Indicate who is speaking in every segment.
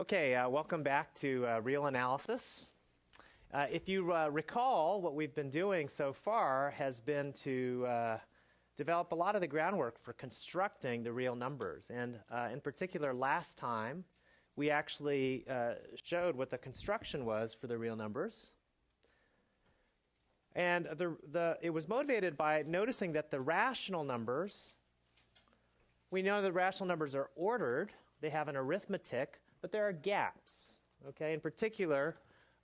Speaker 1: Okay, uh, welcome back to uh, Real Analysis. Uh, if you uh, recall, what we've been doing so far has been to uh, develop a lot of the groundwork for constructing the real numbers. And uh, in particular, last time, we actually showed what the construction was for the real numbers. And the, the, it was motivated by noticing that the rational numbers, we know the rational numbers are ordered, they have an arithmetic, but there are gaps. Okay, in particular,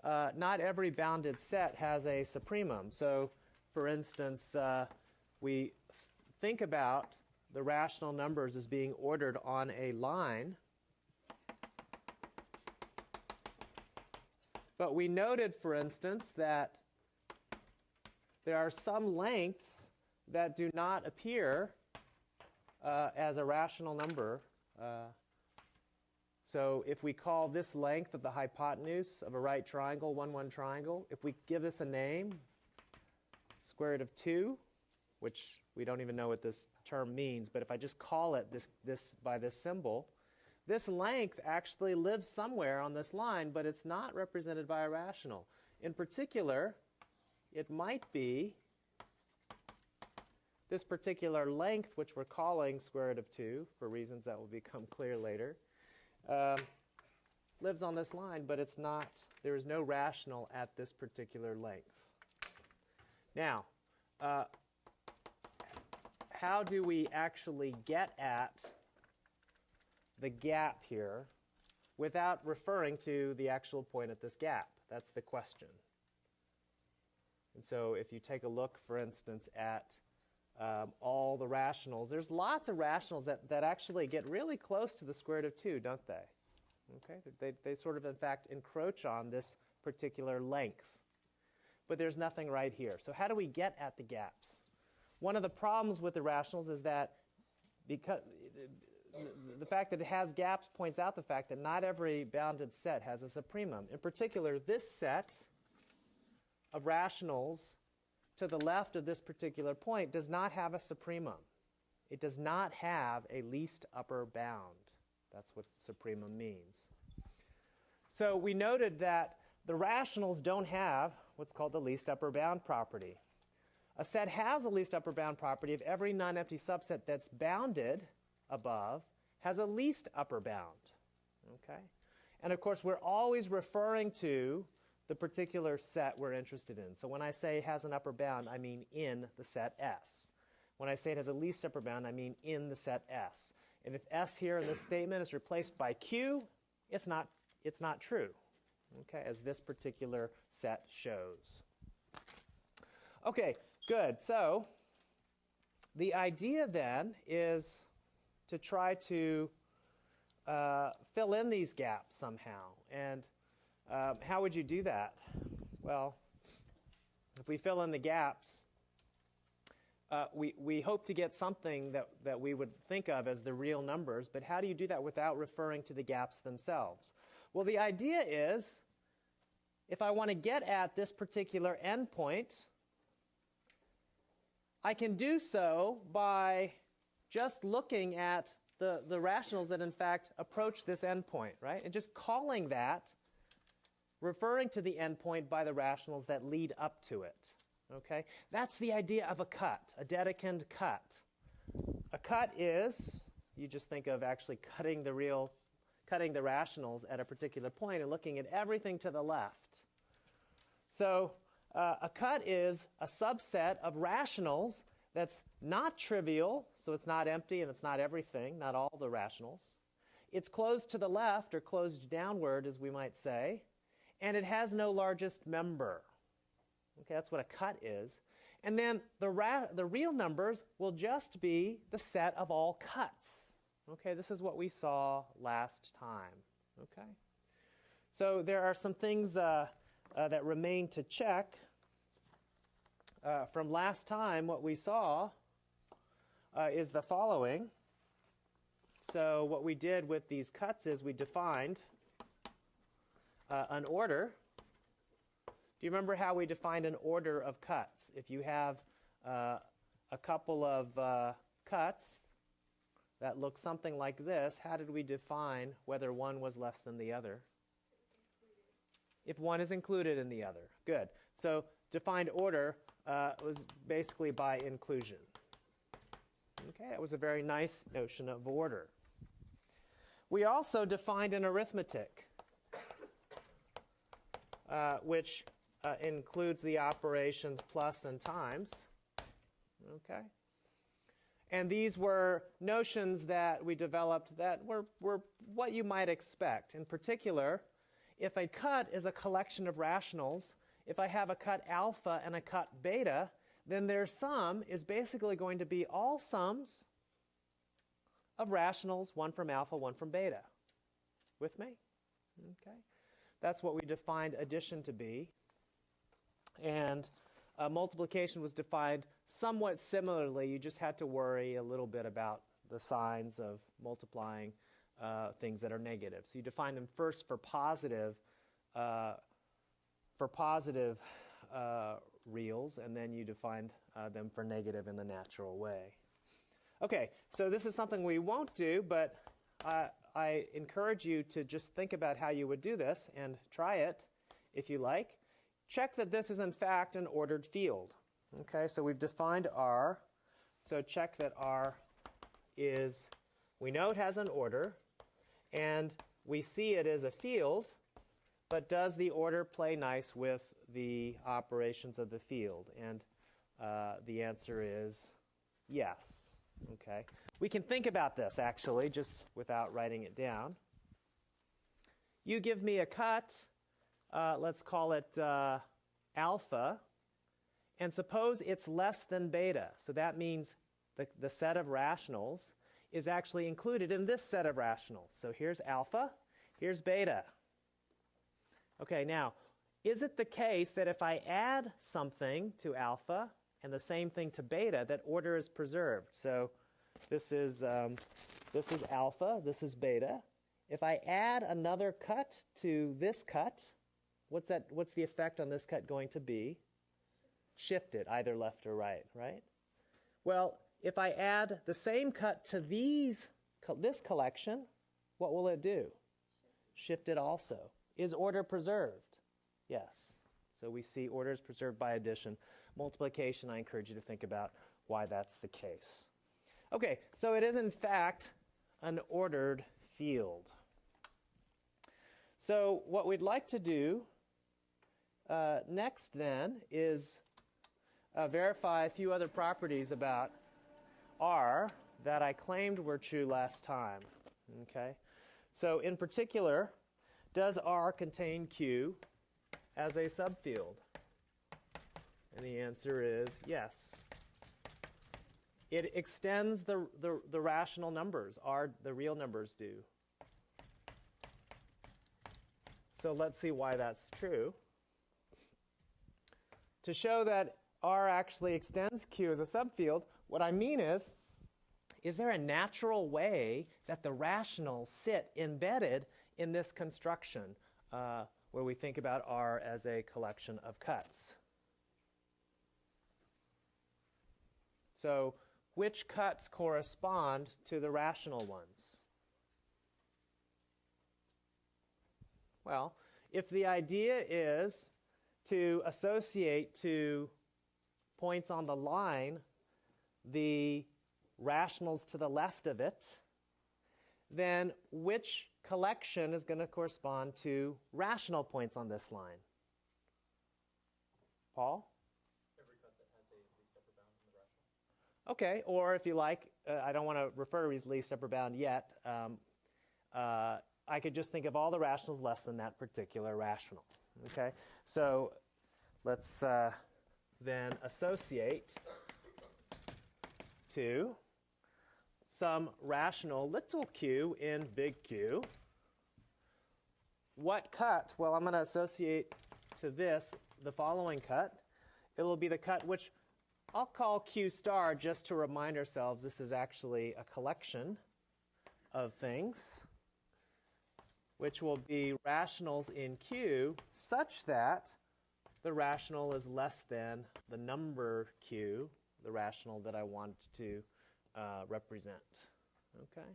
Speaker 1: uh, not every bounded set has a supremum. So, for instance, uh, we think about the rational numbers as being ordered on a line. But we noted, for instance, that there are some lengths that do not appear uh, as a rational number. So if we call this length of the hypotenuse of a right triangle 1, 1 triangle, if we give this a name, square root of 2, which we don't even know what this term means, but if I just call it this, this by this symbol, this length actually lives somewhere on this line, but it's not represented by a rational. In particular, it might be this particular length, which we're calling square root of 2 for reasons that will become clear later, um, lives on this line, but it's not, there is no rational at this particular length. Now, uh, how do we actually get at the gap here without referring to the actual point at this gap? That's the question. And so if you take a look, for instance, at um, all the rationals, there's lots of rationals that, that actually get really close to the square root of 2, don't they? Okay, they, they sort of, in fact, encroach on this particular length. But there's nothing right here. So how do we get at the gaps? One of the problems with the rationals is that because the fact that it has gaps points out the fact that not every bounded set has a supremum. In particular, this set of rationals to the left of this particular point does not have a supremum. It does not have a least upper bound. That's what supremum means. So we noted that the rationals don't have what's called the least upper bound property. A set has a least upper bound property if every non-empty subset that's bounded above has a least upper bound. Okay? And of course, we're always referring to the particular set we're interested in. So when I say has an upper bound, I mean in the set S. When I say it has a least upper bound, I mean in the set S. And if S here in this statement is replaced by Q, it's not, it's not true, okay, as this particular set shows. Okay, good. So the idea then is to try to uh, fill in these gaps somehow. And um, how would you do that? Well, if we fill in the gaps, uh, we, we hope to get something that, that we would think of as the real numbers, but how do you do that without referring to the gaps themselves? Well, the idea is if I want to get at this particular endpoint, I can do so by just looking at the, the rationals that in fact approach this endpoint, right? And just calling that referring to the endpoint by the rationals that lead up to it. Okay? That's the idea of a cut, a Dedekind cut. A cut is, you just think of actually cutting the real, cutting the rationals at a particular point and looking at everything to the left. So uh, a cut is a subset of rationals that's not trivial, so it's not empty and it's not everything, not all the rationals. It's closed to the left or closed downward, as we might say and it has no largest member. Okay, that's what a cut is. And then the, the real numbers will just be the set of all cuts. Okay, this is what we saw last time. Okay, so there are some things uh, uh, that remain to check. Uh, from last time, what we saw uh, is the following. So what we did with these cuts is we defined uh, an order. Do you remember how we defined an order of cuts? If you have uh, a couple of uh, cuts, that look something like this, how did we define whether one was less than the other? If one is included in the other. Good. So defined order uh, was basically by inclusion. Okay, it was a very nice notion of order. We also defined an arithmetic, uh, which uh, includes the operations plus and times. Okay? And these were notions that we developed that were, were what you might expect. In particular, if a cut is a collection of rationals, if I have a cut alpha and a cut beta, then their sum is basically going to be all sums of rationals, one from alpha, one from beta. With me? Okay. That's what we defined addition to be. And uh, multiplication was defined somewhat similarly. You just had to worry a little bit about the signs of multiplying uh, things that are negative. So you define them first for positive, uh, for positive uh, reals, and then you defined uh, them for negative in the natural way. Okay, so this is something we won't do, but I encourage you to just think about how you would do this and try it if you like. Check that this is in fact an ordered field. Okay, so we've defined R. So check that R is, we know it has an order, and we see it as a field, but does the order play nice with the operations of the field? And uh, the answer is yes. Okay, we can think about this actually, just without writing it down. You give me a cut, uh, let's call it uh, alpha, and suppose it's less than beta. So that means the, the set of rationals is actually included in this set of rationals. So here's alpha, here's beta. Okay, now, is it the case that if I add something to alpha and the same thing to beta, that order is preserved? So this is, um, this is alpha, this is beta. If I add another cut to this cut, what's, that, what's the effect on this cut going to be? Shift it either left or right, right? Well, if I add the same cut to these, this collection, what will it do? Shift it also. Is order preserved? Yes. So we see order is preserved by addition. Multiplication, I encourage you to think about why that's the case. Okay, so it is in fact an ordered field. So what we'd like to do uh, next then is uh, verify a few other properties about R that I claimed were true last time. Okay, so in particular, does R contain Q as a subfield? And the answer is yes. It extends the, the, the rational numbers, R, the real numbers do. So let's see why that's true. To show that R actually extends Q as a subfield, what I mean is, is there a natural way that the rationals sit embedded in this construction uh, where we think about R as a collection of cuts? So which cuts correspond to the rational ones? Well, if the idea is to associate to points on the line the rationals to the left of it, then which collection is going to correspond to rational points on this line? Paul? Okay, or if you like, uh, I don't want to refer to least upper bound yet. Um, uh, I could just think of all the rationals less than that particular rational. Okay, so let's uh, then associate to some rational little q in big Q. What cut? Well, I'm going to associate to this the following cut. It will be the cut which I'll call Q star just to remind ourselves this is actually a collection of things, which will be rationals in Q such that the rational is less than the number Q, the rational that I want to uh, represent. Okay?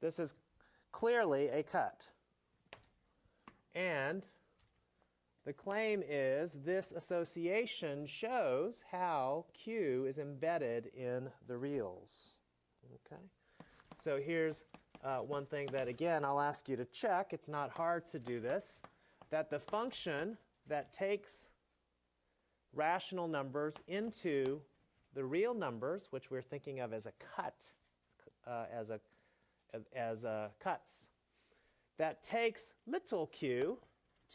Speaker 1: This is clearly a cut. And the claim is this association shows how Q is embedded in the reals. Okay? So here's uh, one thing that, again, I'll ask you to check. It's not hard to do this. That the function that takes rational numbers into the real numbers, which we're thinking of as a cut, uh, as a as cuts, that takes little q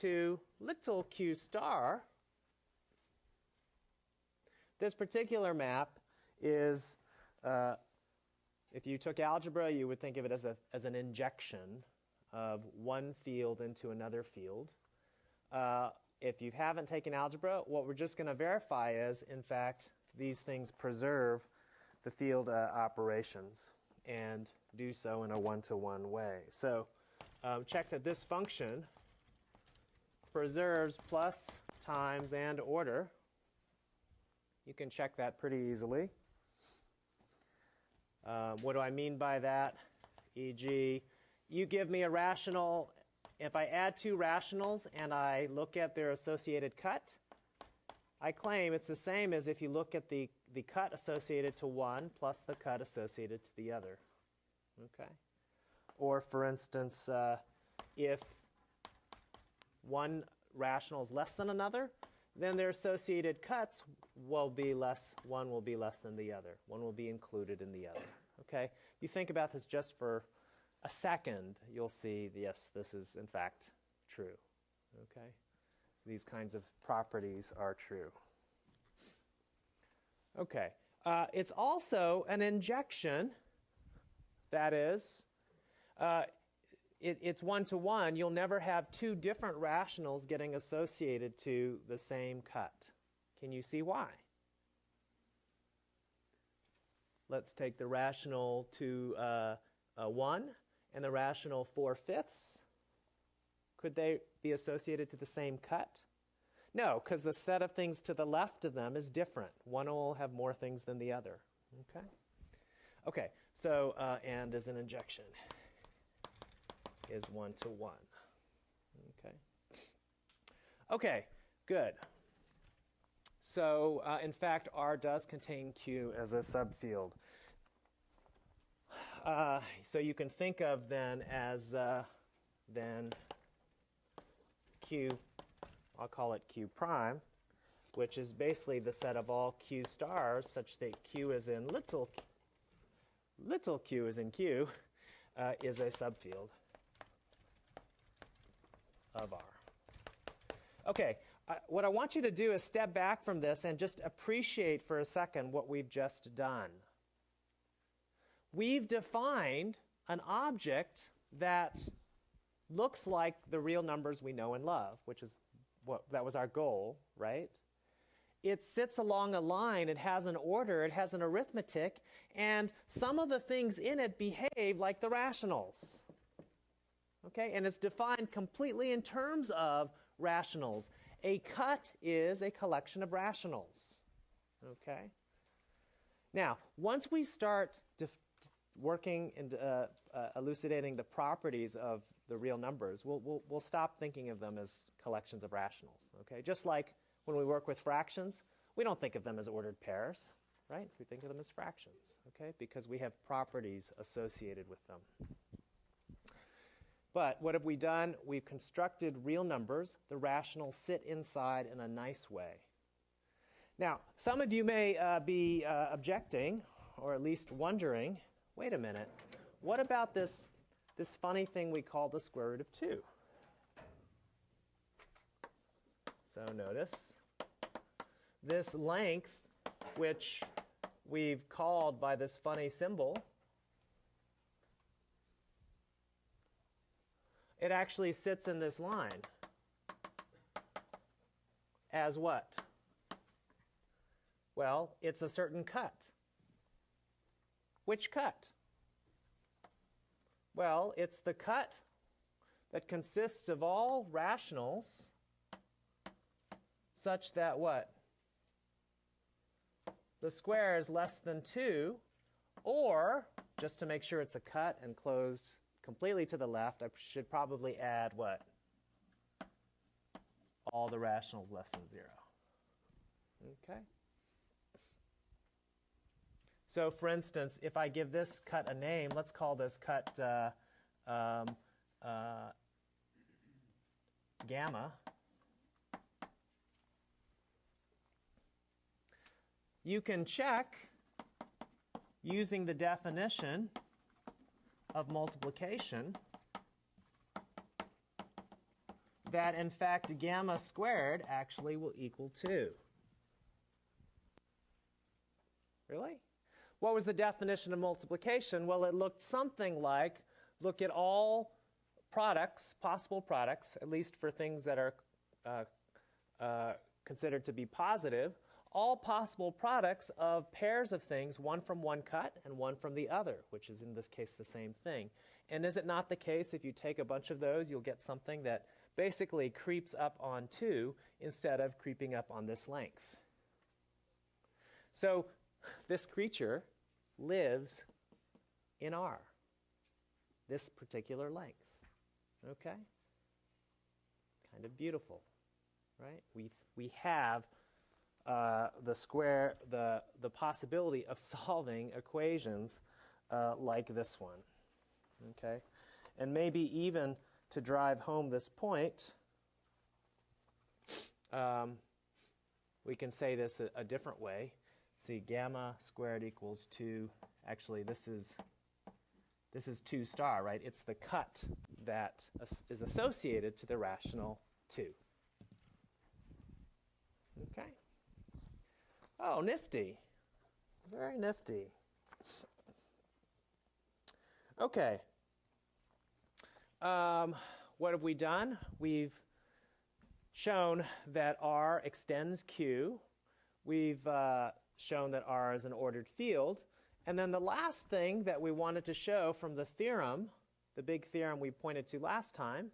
Speaker 1: to little q star. This particular map is, uh, if you took algebra, you would think of it as, a, as an injection of one field into another field. Uh, if you haven't taken algebra, what we're just going to verify is, in fact, these things preserve the field uh, operations and do so in a one-to-one way. So um, check that this function preserves plus, times, and order. You can check that pretty easily. Uh, what do I mean by that? E.g., you give me a rational. If I add two rationals and I look at their associated cut, I claim it's the same as if you look at the, the cut associated to one plus the cut associated to the other. Okay? Or, for instance, uh, if one rational is less than another, then their associated cuts will be less, one will be less than the other. One will be included in the other. Okay? You think about this just for a second, you'll see, yes, this is in fact true. Okay? These kinds of properties are true. Okay. Uh, it's also an injection that is, uh, it, it's one to one. You'll never have two different rationals getting associated to the same cut. Can you see why? Let's take the rational to uh, 1 and the rational 4 fifths. Could they be associated to the same cut? No, because the set of things to the left of them is different. One will have more things than the other. Okay? Okay, so, uh, and is an injection is one to one. Okay. Okay, good. So, uh, in fact, R does contain Q as a subfield. Uh, so you can think of then as uh, then Q, I'll call it Q prime, which is basically the set of all Q stars such that Q is in little little q is in Q, uh, is a subfield of R. Okay, what I want you to do is step back from this and just appreciate for a second what we've just done. We've defined an object that looks like the real numbers we know and love, which is what that was our goal, right? it sits along a line, it has an order, it has an arithmetic, and some of the things in it behave like the rationals. Okay, and it's defined completely in terms of rationals. A cut is a collection of rationals. Okay? Now, once we start working and uh, uh, elucidating the properties of the real numbers, we'll, we'll, we'll stop thinking of them as collections of rationals. Okay? Just like when we work with fractions, we don't think of them as ordered pairs, right? We think of them as fractions, okay? Because we have properties associated with them. But what have we done? We've constructed real numbers. The rationals sit inside in a nice way. Now, some of you may uh, be uh, objecting, or at least wondering, wait a minute, what about this, this funny thing we call the square root of 2? So notice this length, which we've called by this funny symbol, it actually sits in this line as what? Well, it's a certain cut. Which cut? Well, it's the cut that consists of all rationals such that what? The square is less than 2, or just to make sure it's a cut and closed completely to the left, I should probably add what? All the rationals less than 0. Okay? So for instance, if I give this cut a name, let's call this cut uh, um, uh, gamma. You can check using the definition of multiplication that in fact gamma squared actually will equal 2. Really? What was the definition of multiplication? Well, it looked something like look at all products, possible products, at least for things that are uh, uh, considered to be positive, all possible products of pairs of things, one from one cut and one from the other, which is in this case the same thing. And is it not the case if you take a bunch of those, you'll get something that basically creeps up on 2 instead of creeping up on this length? So this creature lives in R, this particular length. Okay? Kind of beautiful, right? We, we have uh, the square, the, the possibility of solving equations uh, like this one. Okay? And maybe even to drive home this point, um, we can say this a, a different way. See, gamma squared equals 2. Actually, this is this is 2 star, right? It's the cut that is associated to the rational 2. Okay. Oh, nifty. Very nifty. Okay. Um, what have we done? We've shown that R extends Q. We've uh, shown that R is an ordered field. And then the last thing that we wanted to show from the theorem, the big theorem we pointed to last time,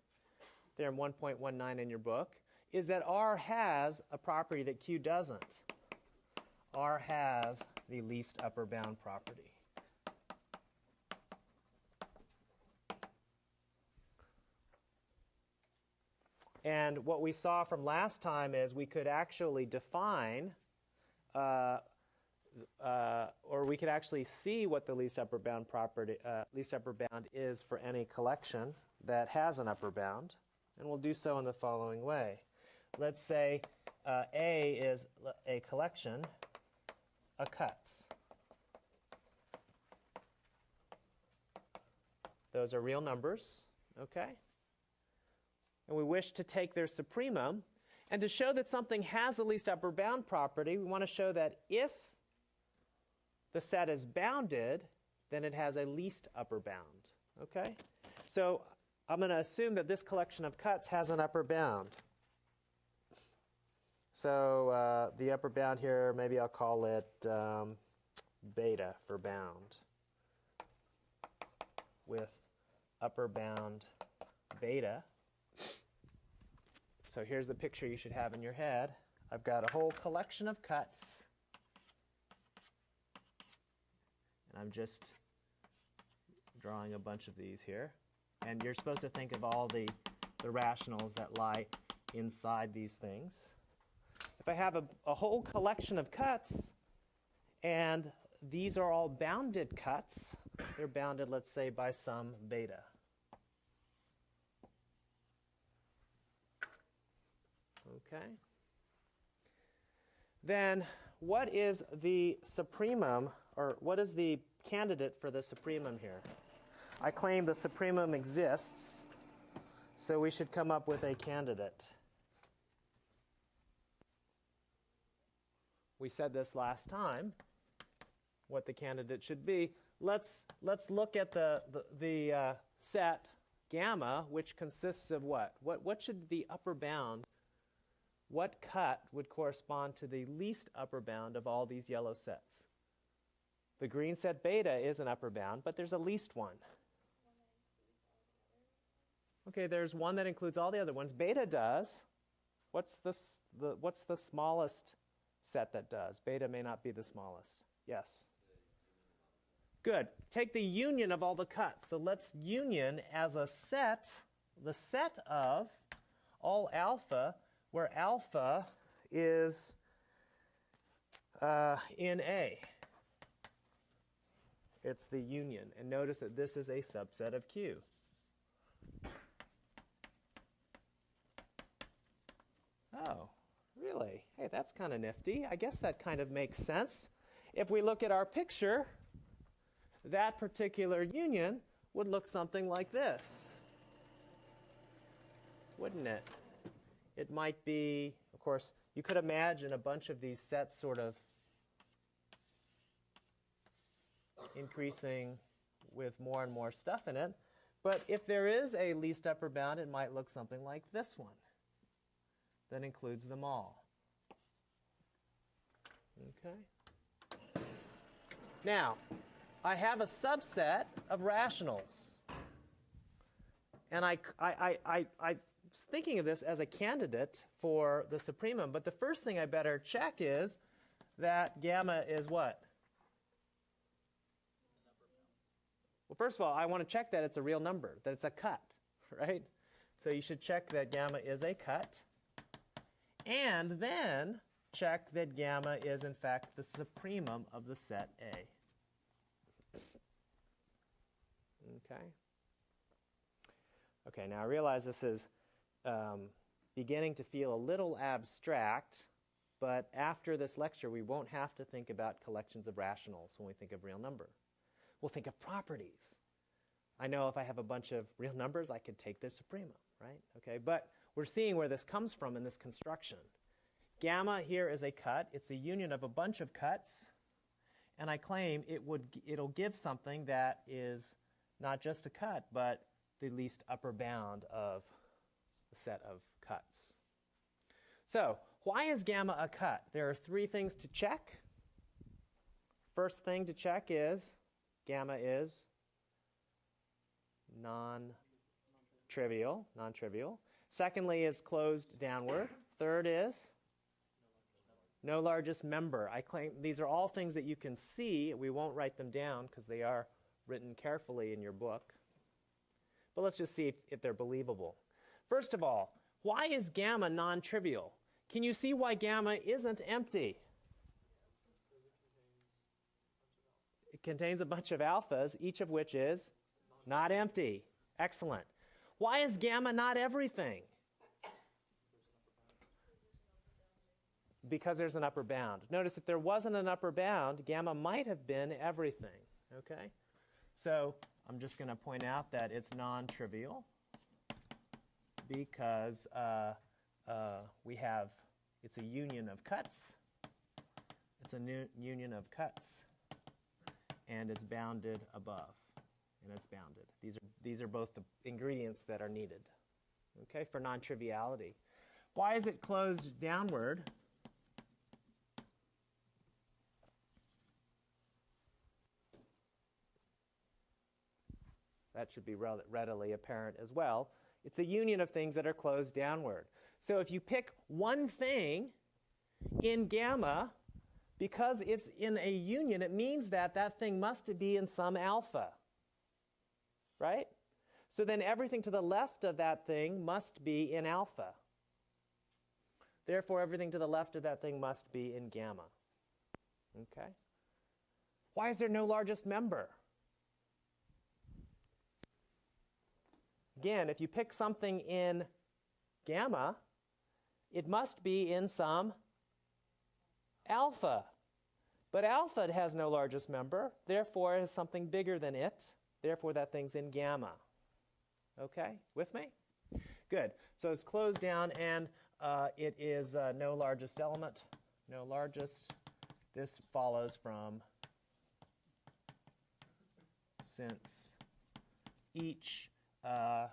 Speaker 1: theorem 1.19 in your book, is that R has a property that Q doesn't. R has the least upper bound property. And what we saw from last time is we could actually define uh, uh, or we could actually see what the least upper bound property, uh, least upper bound is for any collection that has an upper bound, and we'll do so in the following way. Let's say uh, A is a collection of cuts. Those are real numbers, okay? And we wish to take their supremum. And to show that something has the least upper bound property, we want to show that if the set is bounded, then it has a least upper bound. Okay? So I'm going to assume that this collection of cuts has an upper bound. So uh, the upper bound here, maybe I'll call it um, beta for bound with upper bound beta. So here's the picture you should have in your head. I've got a whole collection of cuts And I'm just drawing a bunch of these here. And you're supposed to think of all the, the rationals that lie inside these things. I have a, a whole collection of cuts, and these are all bounded cuts, they're bounded, let's say, by some beta. Okay. Then what is the supremum or what is the candidate for the supremum here? I claim the supremum exists, so we should come up with a candidate. We said this last time, what the candidate should be. Let's, let's look at the, the, the uh, set gamma, which consists of what? what? What should the upper bound, what cut would correspond to the least upper bound of all these yellow sets? The green set beta is an upper bound, but there's a least one. Okay, there's one that includes all the other ones. Beta does. What's the, the, what's the smallest set that does? Beta may not be the smallest. Yes? Good. Take the union of all the cuts. So let's union as a set, the set of all alpha, where alpha is uh, in A. It's the union. And notice that this is a subset of Q. Oh, That's kind of nifty. I guess that kind of makes sense. If we look at our picture, that particular union would look something like this, wouldn't it? It might be, of course, you could imagine a bunch of these sets sort of increasing with more and more stuff in it. But if there is a least upper bound, it might look something like this one that includes them all. Okay? Now, I have a subset of rationals. And I, I, I, I, I was thinking of this as a candidate for the supremum, but the first thing I better check is that gamma is what? Well, first of all, I want to check that it's a real number, that it's a cut, right? So you should check that gamma is a cut. And then check that gamma is, in fact, the supremum of the set A. Okay? Okay, now I realize this is um, beginning to feel a little abstract, but after this lecture, we won't have to think about collections of rationals when we think of real number. We'll think of properties. I know if I have a bunch of real numbers, I could take their supremum, right? Okay, but we're seeing where this comes from in this construction. Gamma here is a cut. It's a union of a bunch of cuts. And I claim it would, it'll give something that is not just a cut, but the least upper bound of a set of cuts. So why is gamma a cut? There are three things to check. First thing to check is gamma is non-trivial, non-trivial. Secondly is closed downward. Third is no largest member. I claim these are all things that you can see. We won't write them down because they are written carefully in your book. But let's just see if, if they're believable. First of all, why is gamma non-trivial? Can you see why gamma isn't empty? It contains a bunch of alphas, each of which is not empty. Excellent. Why is gamma not everything? Because there's an upper bound. Notice if there wasn't an upper bound, gamma might have been everything. Okay? So I'm just going to point out that it's non-trivial because uh, uh, we have, it's a union of cuts. It's a union of cuts. And it's bounded above. And it's bounded. These are, these are both the ingredients that are needed, okay, for non-triviality. Why is it closed downward? That should be readily apparent as well. It's a union of things that are closed downward. So if you pick one thing in gamma, because it's in a union, it means that that thing must be in some alpha. Right? So then everything to the left of that thing must be in alpha. Therefore, everything to the left of that thing must be in gamma. Okay? Why is there no largest member? Again, if you pick something in gamma, it must be in some alpha. But alpha has no largest member, therefore it has something bigger than it. Therefore, that thing's in gamma. Okay, with me? Good. So it's closed down, and uh, it is uh, no largest element. No largest. This follows from since each uh,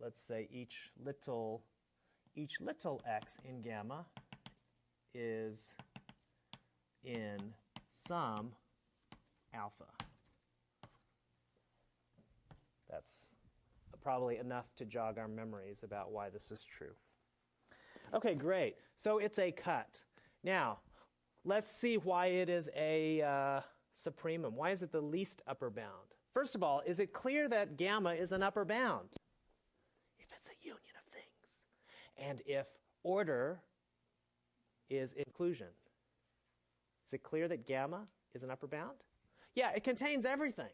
Speaker 1: let's say each little, each little x in gamma is in some alpha. That's probably enough to jog our memories about why this is true. Okay, great. So it's a cut. Now, let's see why it is a uh, supremum? Why is it the least upper bound? First of all, is it clear that gamma is an upper bound? If it's a union of things. And if order is inclusion. Is it clear that gamma is an upper bound? Yeah, it contains everything.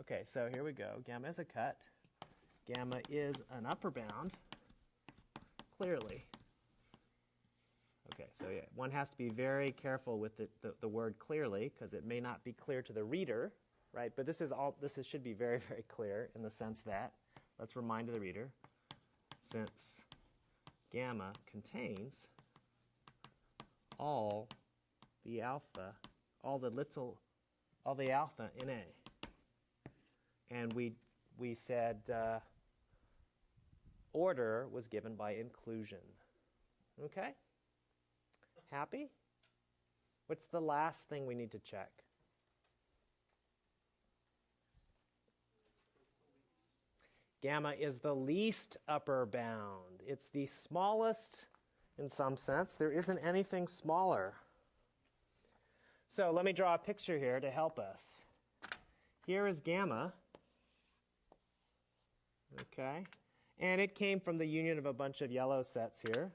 Speaker 1: Okay, so here we go. Gamma is a cut. Gamma is an upper bound, clearly. Okay, so yeah, one has to be very careful with the, the, the word clearly because it may not be clear to the reader, right? But this is all this is, should be very, very clear in the sense that, let's remind the reader, since gamma contains all the alpha, all the little, all the alpha in A. And we, we said uh, order was given by inclusion. Okay? Happy? What's the last thing we need to check? Gamma is the least upper bound. It's the smallest in some sense. There isn't anything smaller. So let me draw a picture here to help us. Here is gamma. Okay. And it came from the union of a bunch of yellow sets here.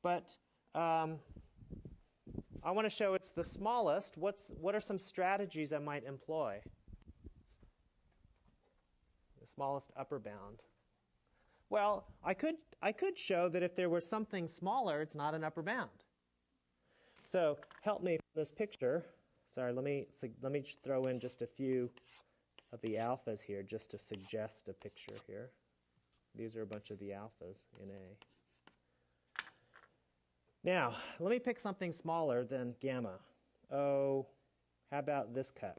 Speaker 1: But um, I want to show it's the smallest. What's, what are some strategies I might employ? Smallest upper bound. Well, I could, I could show that if there were something smaller, it's not an upper bound. So help me from this picture. Sorry, let me, let me throw in just a few of the alphas here just to suggest a picture here. These are a bunch of the alphas in A. Now, let me pick something smaller than gamma. Oh, how about this cut?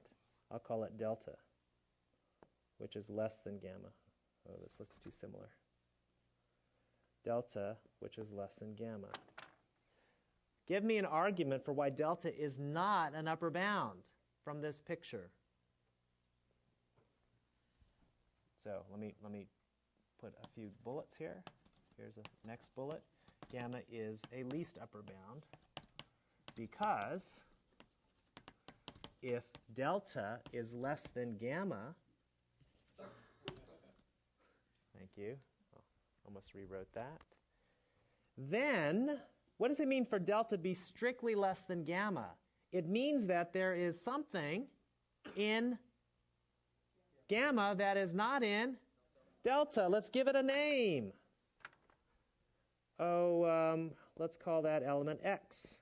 Speaker 1: I'll call it delta, which is less than gamma. Oh, this looks too similar. Delta, which is less than gamma. Give me an argument for why delta is not an upper bound from this picture. So let me, let me put a few bullets here. Here's the next bullet. Gamma is a least upper bound because if delta is less than gamma, thank you, almost rewrote that, then what does it mean for delta be strictly less than gamma? It means that there is something in gamma that is not in delta. Let's give it a name. Oh, um, let's call that element x.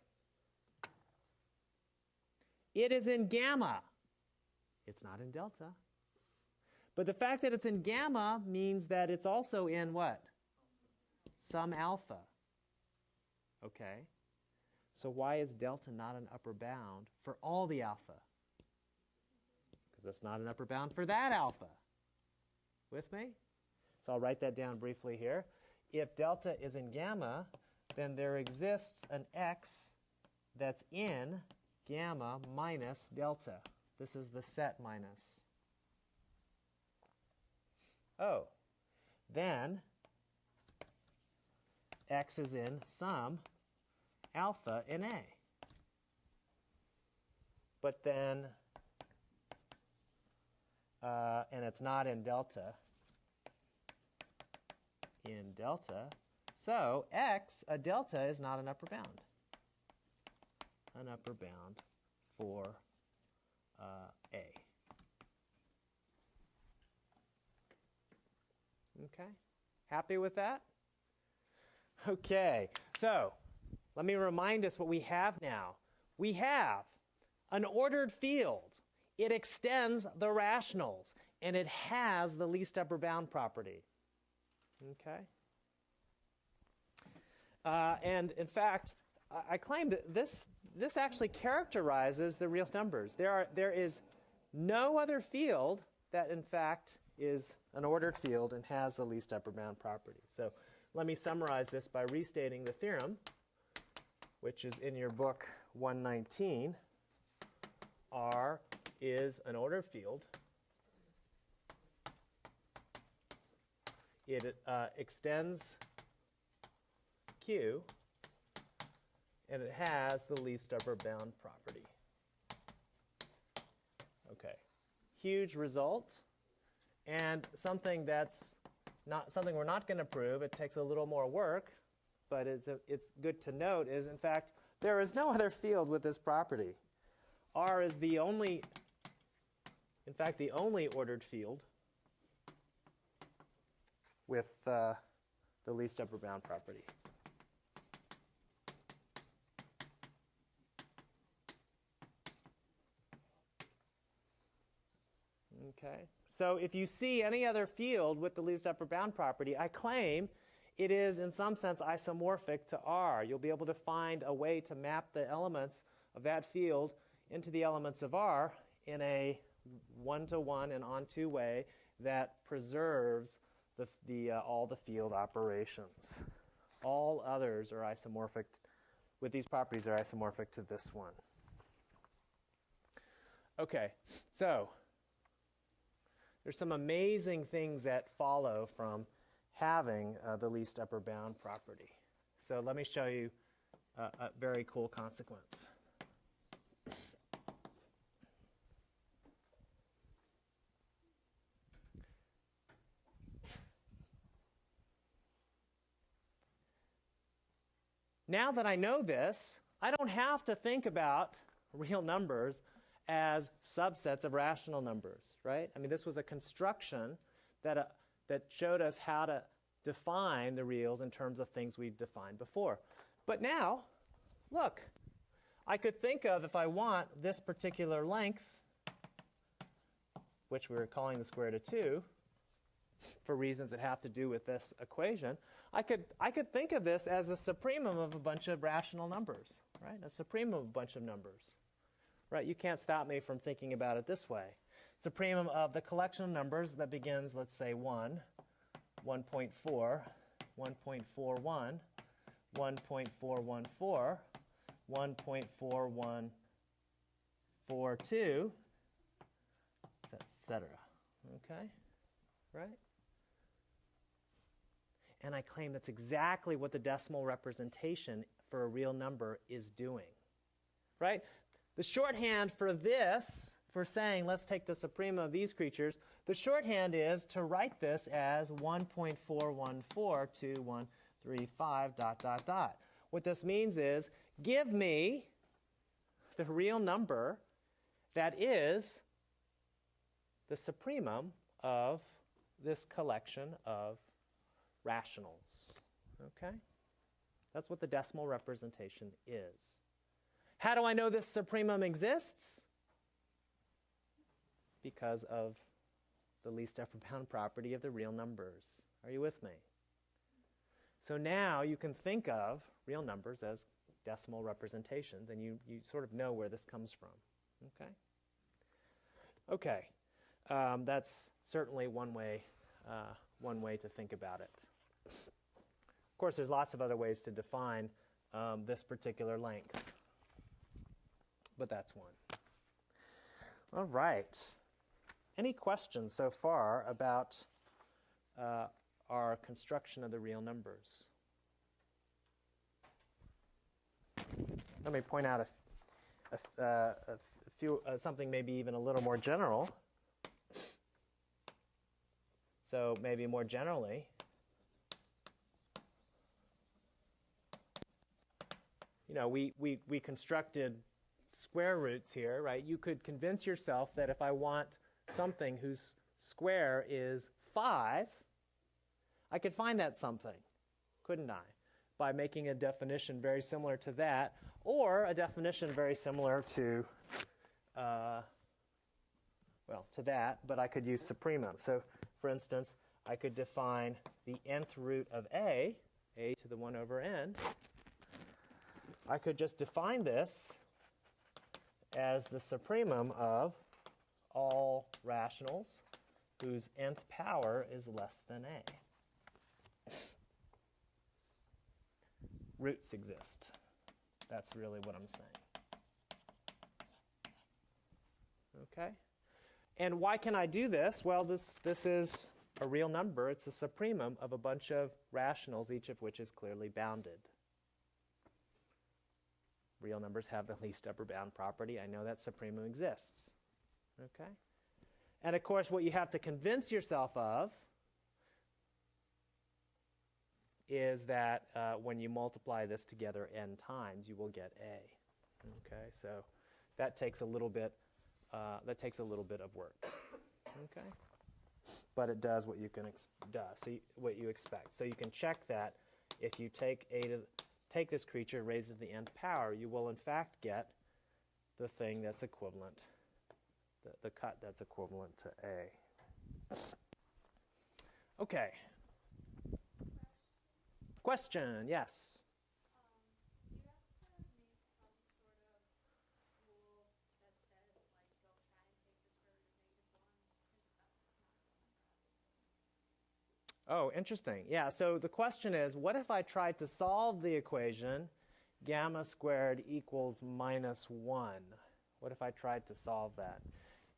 Speaker 1: It is in gamma. It's not in delta. But the fact that it's in gamma means that it's also in what? Some alpha. Okay. So why is delta not an upper bound for all the alpha? Because it's not an upper bound for that alpha. With me? So I'll write that down briefly here. If delta is in gamma, then there exists an x that's in gamma minus delta. This is the set minus. Oh, then x is in some alpha in A. But then, uh, and it's not in delta, in delta. So x, a delta, is not an upper bound. An upper bound for uh, A. Okay, happy with that? Okay, so let me remind us what we have now. We have an ordered field. It extends the rationals, and it has the least upper bound property. Okay? Uh, and in fact, I claim that this, this actually characterizes the real numbers. There, are, there is no other field that, in fact, is an ordered field and has the least upper bound property. So let me summarize this by restating the theorem, which is in your book 119. R is an ordered field. It uh, extends Q, and it has the least upper bound property. Okay, huge result and something that's not something we're not going to prove. It takes a little more work, but it's, a, it's good to note is, in fact, there is no other field with this property. R is the only, in fact, the only ordered field with uh, the least upper bound property. Okay, so if you see any other field with the least upper bound property, I claim it is in some sense isomorphic to R. You'll be able to find a way to map the elements of that field into the elements of R in a one-to-one and onto way that preserves the, the, uh, all the field operations. All others are isomorphic, with these properties are isomorphic to this one. Okay, so there's some amazing things that follow from having uh, the least upper bound property. So let me show you a very cool consequence. Now that I know this, I don't have to think about real numbers as subsets of rational numbers, right? I mean, this was a construction that, uh, that showed us how to define the reals in terms of things we've defined before. But now, look, I could think of, if I want, this particular length, which we are calling the square root of 2, for reasons that have to do with this equation, I could, I could think of this as a supremum of a bunch of rational numbers, right? A supremum of a bunch of numbers right? You can't stop me from thinking about it this way. Supremum of the collection of numbers that begins, let's say, 1, 1.4, 1.41, 1.414, 1.4142, etc. Okay? Right? And I claim that's exactly what the decimal representation for a real number is doing. Right? The shorthand for this, for saying let's take the suprema of these creatures, the shorthand is to write this as 1.4142135 dot dot dot. What this means is give me the real number that is the supremum of this collection of rationals. Okay? That's what the decimal representation is. How do I know this supremum exists? Because of the least upper bound property of the real numbers. Are you with me? So now you can think of real numbers as decimal representations, and you, you sort of know where this comes from. Okay? Okay. Um, that's certainly one way, uh, one way to think about it. Of course, there's lots of other ways to define um, this particular length but that's one. All right. Any questions so far about uh, our construction of the real numbers? Let me point out a, a, uh, a few, uh, something maybe even a little more general. So maybe more generally, you know, we, we, we constructed square roots here, right? You could convince yourself that if I want something whose square is 5, I could find that something, couldn't I? By making a definition very similar to that, or a definition very similar to, uh, well, to that, but I could use supremum. So, for instance, I could define the nth root of a, a to the 1 over n. I could just define this as the supremum of all rationals whose nth power is less than a. Roots exist. That's really what I'm saying. Okay? And why can I do this? Well, this, this is a real number. It's a supremum of a bunch of rationals, each of which is clearly bounded. Real numbers have the least upper bound property. I know that supremum exists. Okay? And of course, what you have to convince yourself of is that uh, when you multiply this together n times, you will get a. Okay, so that takes a little bit. Uh, that takes a little bit of work. Okay, but it does what you can does so you, what you expect. So you can check that if you take a to take this creature, raise it to the nth power, you will in fact get the thing that's equivalent, the, the cut that's equivalent to a. Okay. Question, yes.
Speaker 2: Um, do you have to make some sort of rule that says, like, don't try and take the square root of negative one? Because that's not going to grab
Speaker 1: Oh, interesting. Yeah, so the question is what if I tried to solve the equation gamma squared equals minus 1? What if I tried to solve that?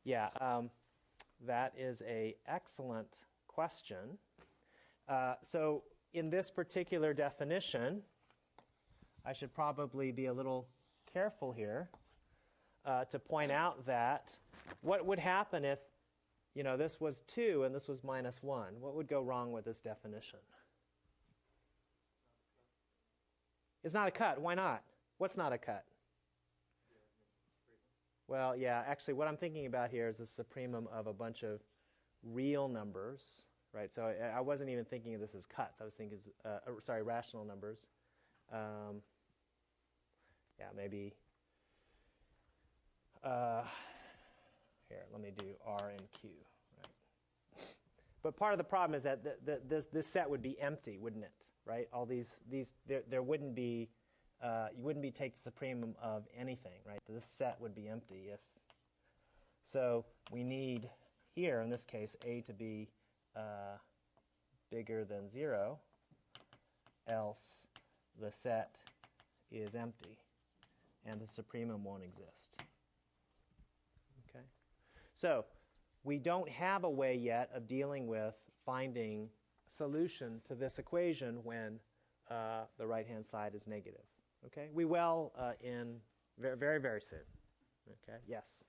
Speaker 1: Yeah, um, that is a excellent question. Uh, so in this particular definition, I should probably be a little careful here uh, to point out that what would happen if you know, this was 2 and this was minus 1. What would go wrong with this definition? It's not a cut. Why not? What's not a cut? Well, yeah, actually, what I'm thinking about here is the supremum of a bunch of real numbers, right? So I, I wasn't even thinking of this as cuts. I was thinking, as, uh, uh, sorry, rational numbers. Um, yeah, maybe. Uh, here, let me do R and Q. Right. But part of the problem is that the, the, this, this set would be empty, wouldn't it? Right? All these, these there, there wouldn't be, uh, you wouldn't be take the supremum of anything, right? This set would be empty if. So we need here, in this case, a to be uh, bigger than zero, else the set is empty, and the supremum won't exist. So we don't have a way yet of dealing with finding solution to this equation when uh, the right-hand side is negative. Okay, we will uh, in very, very, very soon. Okay, yes.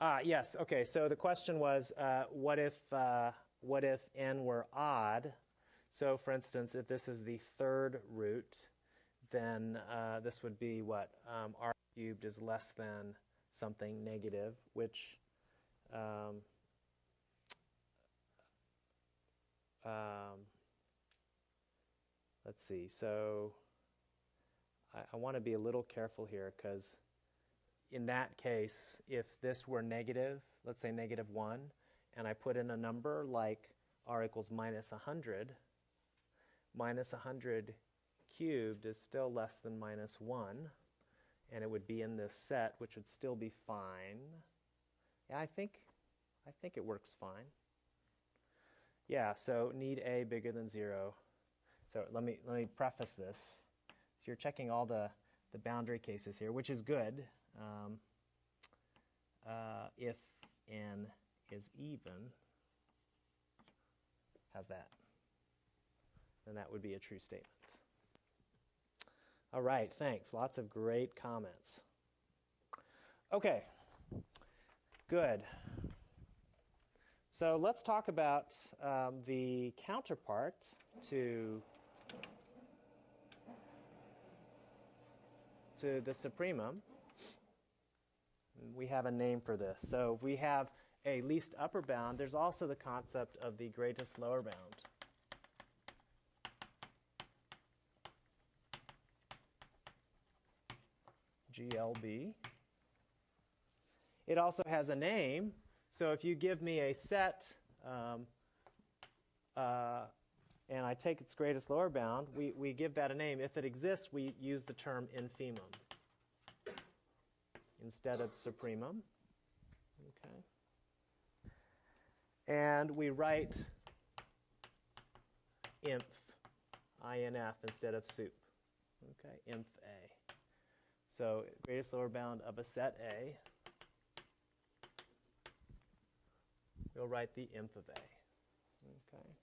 Speaker 1: Uh, yes. Okay. So the question was, uh, what if uh, what if n were odd? So, for instance, if this is the third root, then uh, this would be what um, r cubed is less than something negative, which um, um, let's see. So I, I want to be a little careful here because in that case, if this were negative, let's say negative 1, and I put in a number like r equals minus 100, minus 100 cubed is still less than minus 1, and it would be in this set, which would still be fine. Yeah, I think, I think it works fine. Yeah, so need a bigger than 0. So let me, let me preface this. So you're checking all the, the boundary cases here, which is good. Um, uh, if n is even, how's that? Then that would be a true statement. All right, thanks. Lots of great comments. Okay, good. So let's talk about um, the counterpart to to the supremum. We have a name for this. So we have a least upper bound. There's also the concept of the greatest lower bound. GLB. It also has a name. So if you give me a set um, uh, and I take its greatest lower bound, we, we give that a name. If it exists, we use the term infimum instead of supremum. Okay. And we write inf, inf instead of sup. Okay, inf a. So greatest lower bound of a set A. We'll write the inf of A. Okay.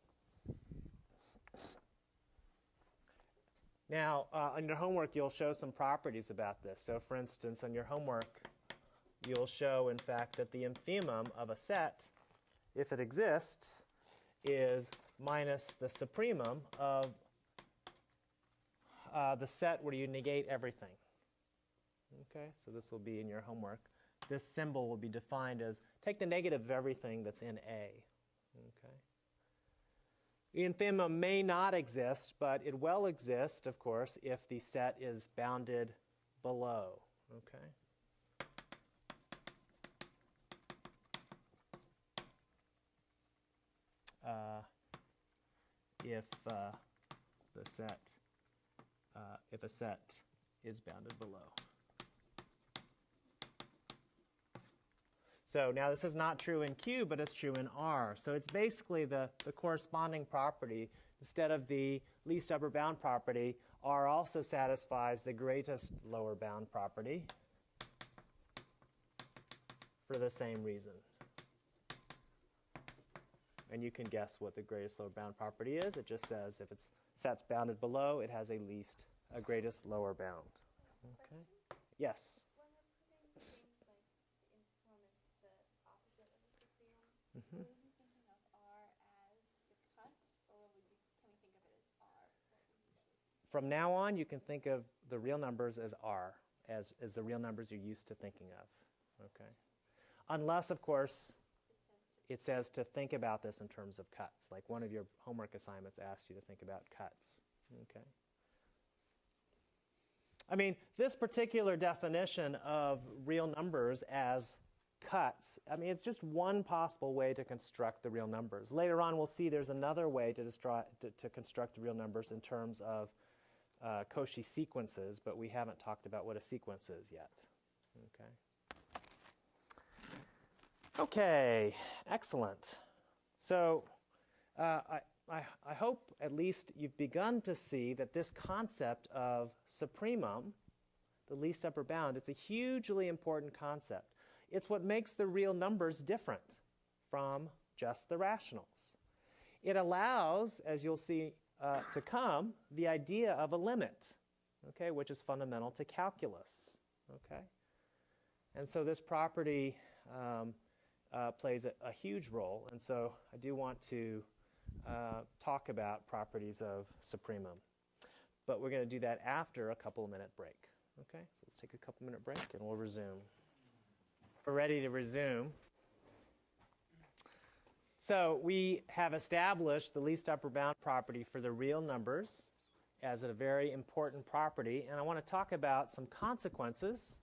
Speaker 1: Now, uh, on your homework, you'll show some properties about this. So, for instance, on your homework, you'll show, in fact, that the infimum of a set, if it exists, is minus the supremum of uh, the set where you negate everything. Okay, so this will be in your homework. This symbol will be defined as take the negative of everything that's in A. Infimum may not exist, but it will exist, of course, if the set is bounded below. Okay. Uh, if uh, the set, uh, if a set is bounded below. So now this is not true in Q, but it's true in R. So it's basically the, the corresponding property. Instead of the least upper bound property, R also satisfies the greatest lower bound property for the same reason. And you can guess what the greatest lower bound property is. It just says if it's sets bounded below, it has a least, a greatest lower bound. Okay. Yes.
Speaker 2: When we're putting things like the infimum is the opposite of the supremum,
Speaker 1: Mm-hmm.
Speaker 2: will we be thinking of R as the cuts, or will we be, can we think of it as R? what we usually-
Speaker 1: From now on, you can think of the real numbers as R, as, as the real numbers you're used to thinking of. Okay. Unless, of course,
Speaker 2: It says to
Speaker 1: think about this in terms of cuts. Like one of your homework assignments asked you to think about cuts. Okay. I mean, this particular definition of real numbers as cuts, I mean, it's just one possible way to construct the real numbers. Later on, we'll see there's another way to, to, to construct the real numbers in terms of uh, Cauchy sequences, but we haven't talked about what a sequence is yet. Okay. Okay, excellent. So uh, I, I, I hope at least you've begun to see that this concept of supremum, the least upper bound, it's a hugely important concept. It's what makes the real numbers different from just the rationals. It allows, as you'll see uh, to come, the idea of a limit, okay, which is fundamental to calculus. Okay, and so this property um, uh, plays a, a huge role, and so I do want to uh, talk about properties of supremum. But we're going to do that after a couple minute break. Okay, so let's take a couple minute break and we'll resume. We're ready to resume. So we have established the least upper bound property for the real numbers as a very important property, and I want to talk about some consequences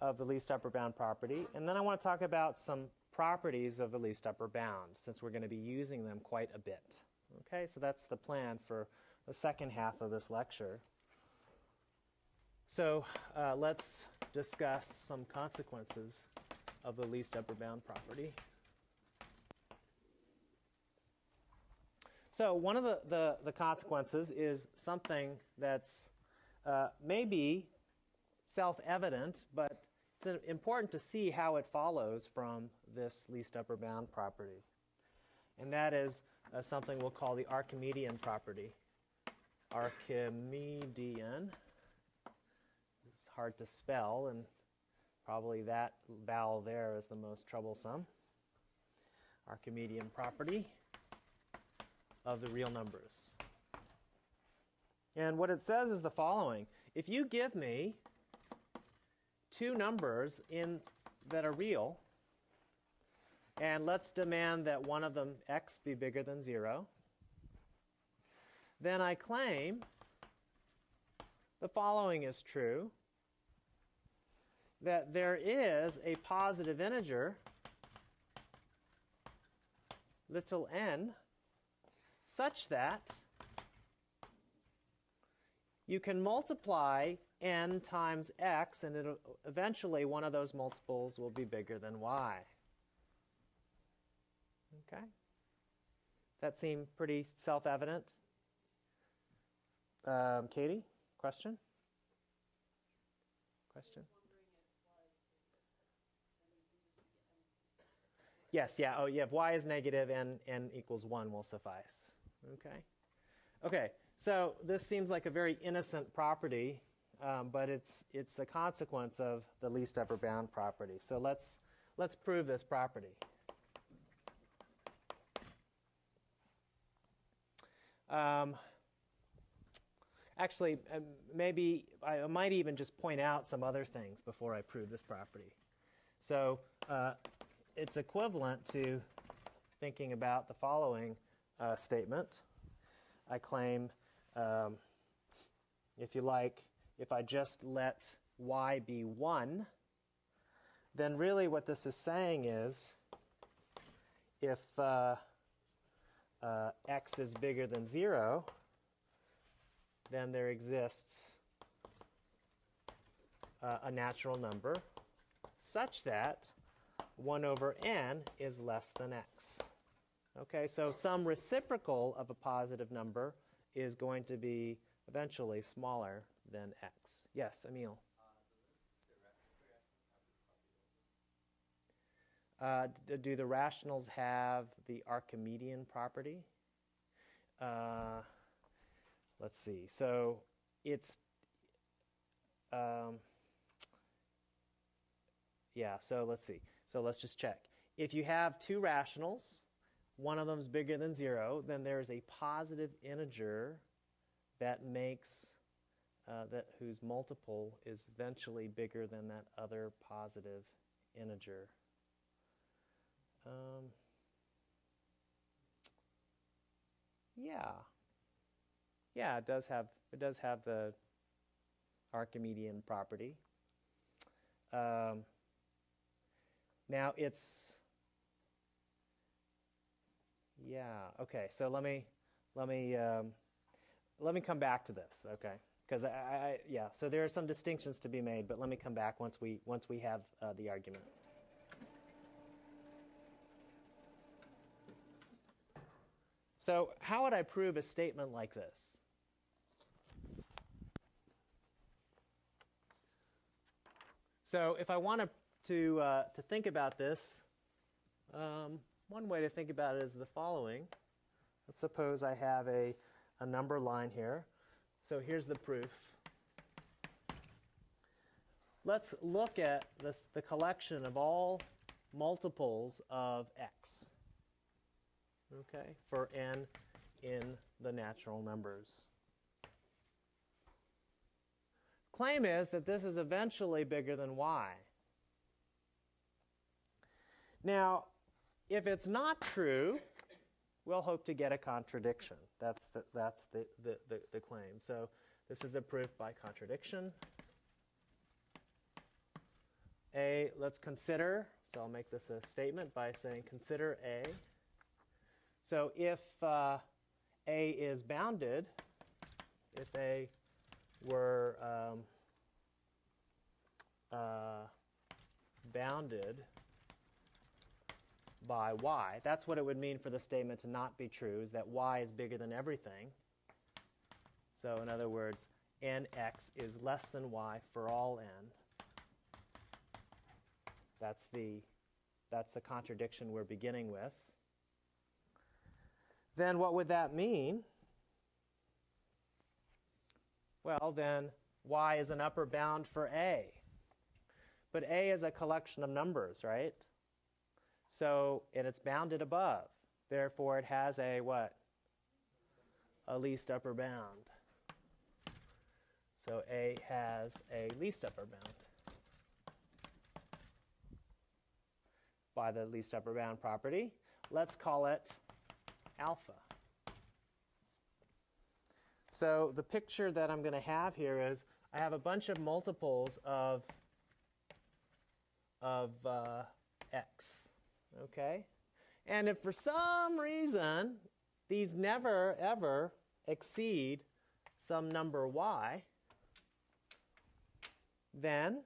Speaker 1: of the least upper bound property, and then I want to talk about some properties of the least upper bound, since we're going to be using them quite a bit. Okay, so that's the plan for the second half of this lecture. So uh, let's discuss some consequences of the least upper bound property. So one of the, the, the consequences is something that's uh, maybe self-evident, but it's important to see how it follows from this least upper bound property. And that is uh, something we'll call the Archimedean property. Archimedean. It's hard to spell, and probably that vowel there is the most troublesome. Archimedean property of the real numbers. And what it says is the following If you give me two numbers in, that are real, and let's demand that one of them, x, be bigger than 0, then I claim the following is true that there is a positive integer, little n, such that you can multiply n times x, and eventually one of those multiples will be bigger than y. Okay? That seem pretty self-evident? Um, Katie, question? Question? Yes, yeah, oh, yeah, if y is negative and n equals 1 will suffice. Okay? Okay, so this seems like a very innocent property, um, but it's, it's a consequence of the least upper bound property. So let's, let's prove this property. Um, actually, um, maybe I might even just point out some other things before I prove this property. So uh, it's equivalent to thinking about the following uh, statement. I claim, um, if you like, if I just let y be 1, then really what this is saying is if uh, uh, x is bigger than 0, then there exists uh, a natural number such that 1 over n is less than x. Okay, so some reciprocal of a positive number is going to be eventually smaller than x. Yes, Emil? Uh, do the rationals have the Archimedean property? Uh, let's see. So it's, um, yeah, so let's see. So let's just check. If you have two rationals, one of them is bigger than zero, then there's a positive integer that makes uh, that whose multiple is eventually bigger than that other positive integer. Um, yeah, yeah, it does have it does have the Archimedean property. Um, now it's yeah okay. So let me let me um, let me come back to this. Okay, because I, I yeah. So there are some distinctions to be made, but let me come back once we once we have uh, the argument. So how would I prove a statement like this? So if I want to to, uh, to think about this, um, one way to think about it is the following. Let's suppose I have a, a number line here. So here's the proof. Let's look at this, the collection of all multiples of x, okay, for n in the natural numbers. Claim is that this is eventually bigger than y. Now, if it's not true, we'll hope to get a contradiction. That's the, that's the, the, the, the, claim. So this is a proof by contradiction. A, let's consider, so I'll make this a statement by saying consider A. So if uh, A is bounded, if A were um, uh, bounded by y. That's what it would mean for the statement to not be true, is that y is bigger than everything. So in other words, nx is less than y for all n. That's the, that's the contradiction we're beginning with. Then what would that mean? Well, then y is an upper bound for a. But a is a collection of numbers, right? So, and it's bounded above. Therefore, it has a what? A least upper bound. So A has a least upper bound by the least upper bound property. Let's call it alpha. So the picture that I'm going to have here is I have a bunch of multiples of, of uh, x okay? And if for some reason these never ever exceed some number y, then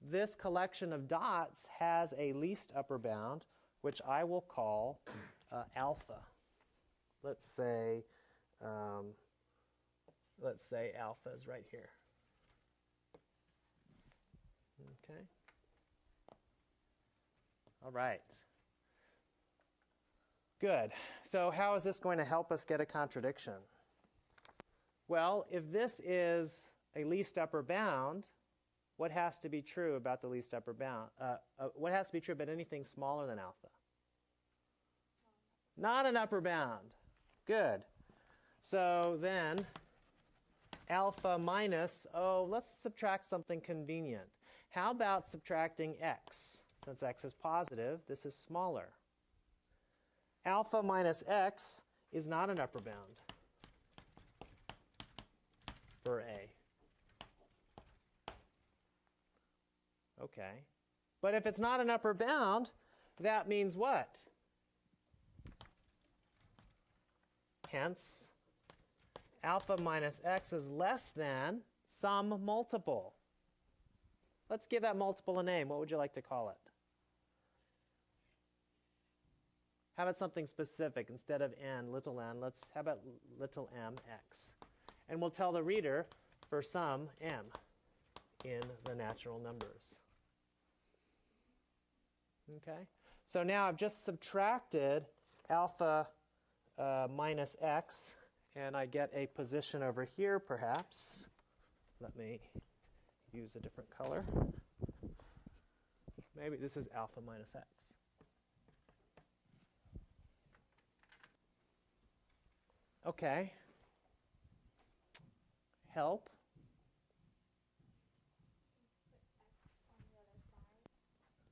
Speaker 1: this collection of dots has a least upper bound, which I will call uh, alpha. Let's say, um, let's say alpha is right here. Okay. All right. Good. So, how is this going to help us get a contradiction? Well, if this is a least upper bound, what has to be true about the least upper bound? Uh, uh, what has to be true about anything smaller than alpha? Not an upper bound. Good. So then, alpha minus, oh, let's subtract something convenient. How about subtracting x? Since x is positive, this is smaller. Alpha minus x is not an upper bound for A. Okay. But if it's not an upper bound, that means what? Hence, alpha minus x is less than some multiple. Let's give that multiple a name. What would you like to call it? How about something specific instead of n, little n? Let's how about little m x? And we'll tell the reader for some m in the natural numbers. Okay? So now I've just subtracted alpha uh, minus x, and I get a position over here, perhaps. Let me use a different color. Maybe this is alpha minus x. Okay. Help.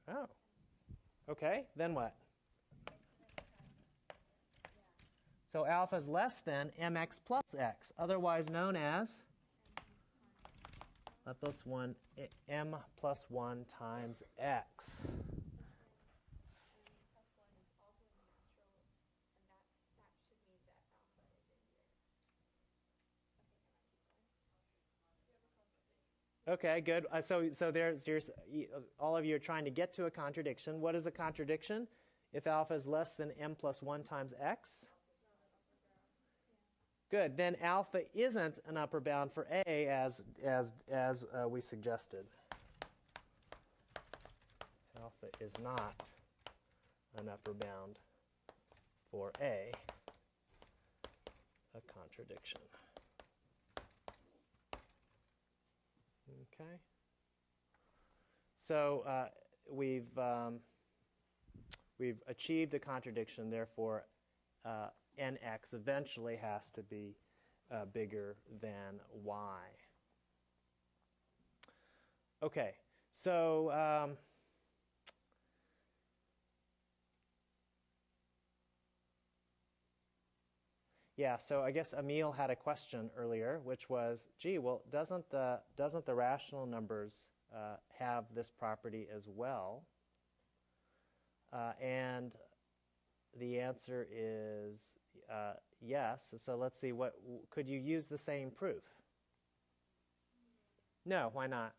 Speaker 1: Oh. Okay, then what? So alpha is less than mx plus x, otherwise known as let this one m 1 times x.
Speaker 2: And plus one is also in the naturals, and that's that should mean that alpha is in here. Okay,
Speaker 1: good. Uh, so so there's, there's uh, all of you are trying to get to a contradiction. What is a contradiction? If alpha is less than m plus 1 times x? Good. Then alpha isn't an upper bound for a as as as uh, we suggested. Alpha is not an upper bound for a. A contradiction. Okay. So uh, we've um, we've achieved a contradiction. Therefore, uh, nx eventually has to be uh, bigger than y. Okay. So. Um, Yeah, so I guess Emil had a question earlier, which was, gee, well, doesn't the, doesn't the rational numbers uh, have this property as well? Uh, and the answer is uh, yes. So let's see, what could you use the same proof? No, why not?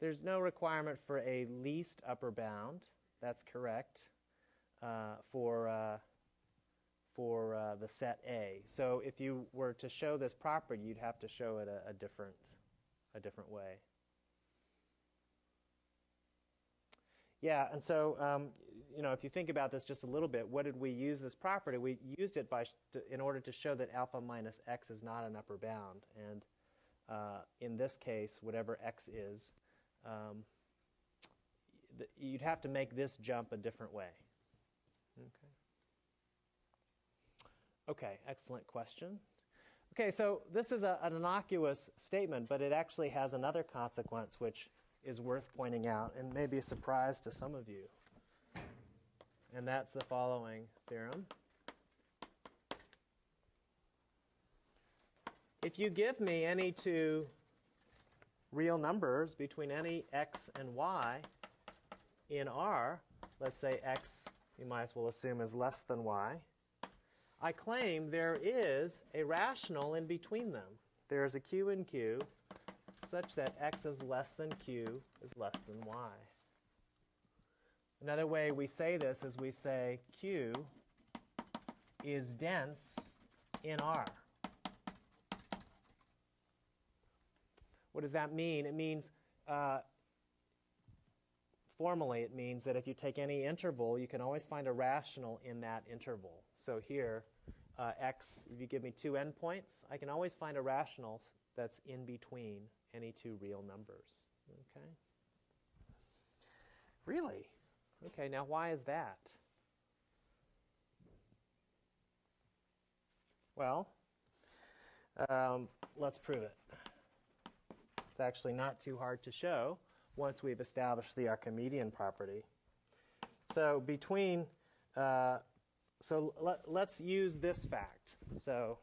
Speaker 1: There's no requirement for a least upper bound. That's correct uh, for uh, for uh, the set A. So if you were to show this property, you'd have to show it a, a different a different way. Yeah, and so um, you know, if you think about this just a little bit, what did we use this property? We used it by to, in order to show that alpha minus x is not an upper bound, and uh, in this case, whatever x is, um, you'd have to make this jump a different way. Okay. Okay, excellent question. Okay, so this is a, an innocuous statement, but it actually has another consequence which is worth pointing out and may be a surprise to some of you. And that's the following theorem. If you give me any two real numbers between any x and y in R, let's say x you might as well assume is less than y, I claim there is a rational in between them. There is a q in q such that x is less than q is less than y. Another way we say this is we say q is dense in R. What does that mean? It means uh, formally, it means that if you take any interval, you can always find a rational in that interval. So here, uh, x, if you give me two endpoints, I can always find a rational that's in between any two real numbers. Okay? Really? Okay, now why is that? Well, um, let's prove it. It's actually not too hard to show once we've established the Archimedean property. So between, uh, so let, let's use this fact. So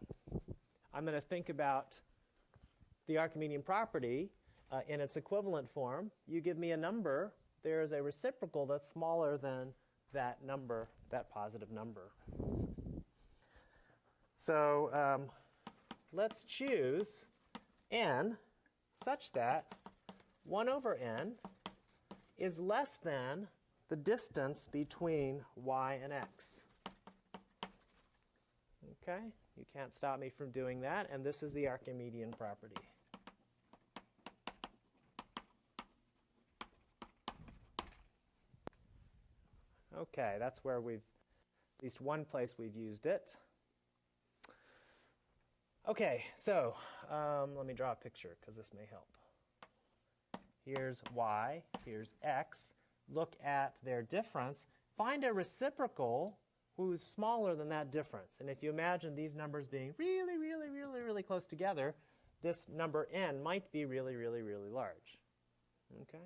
Speaker 1: I'm going to think about the Archimedean property uh, in its equivalent form. You give me a number, there is a reciprocal that's smaller than that number, that positive number. So um, let's choose n such that 1 over n is less than the distance between y and x. Okay, you can't stop me from doing that, and this is the Archimedean property. Okay, that's where we've, at least one place we've used it. Okay, so um, let me draw a picture because this may help. Here's y, here's x. Look at their difference. Find a reciprocal who's smaller than that difference. And if you imagine these numbers being really, really, really, really close together, this number n might be really, really, really large. Okay?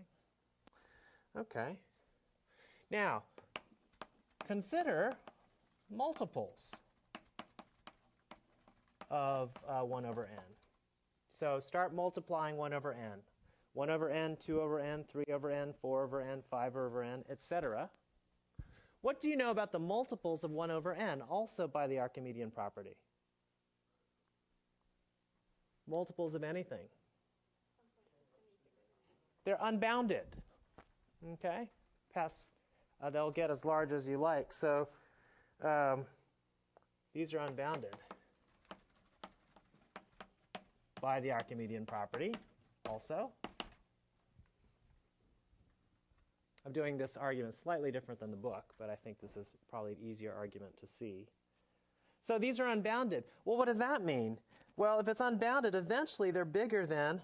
Speaker 1: Okay. Now, consider multiples of uh, 1 over n. So start multiplying 1 over n. 1 over n, 2 over n, 3 over n, 4 over n, 5 over n, etc. What do you know about the multiples of 1 over n, also by the Archimedean property? Multiples of anything. They're unbounded. Okay? Pass. Uh, they'll get as large as you like. So um, these are unbounded by the Archimedean property also. I'm doing this argument slightly different than the book, but I think this is probably an easier argument to see. So these are unbounded. Well, what does that mean? Well, if it's unbounded, eventually they're bigger than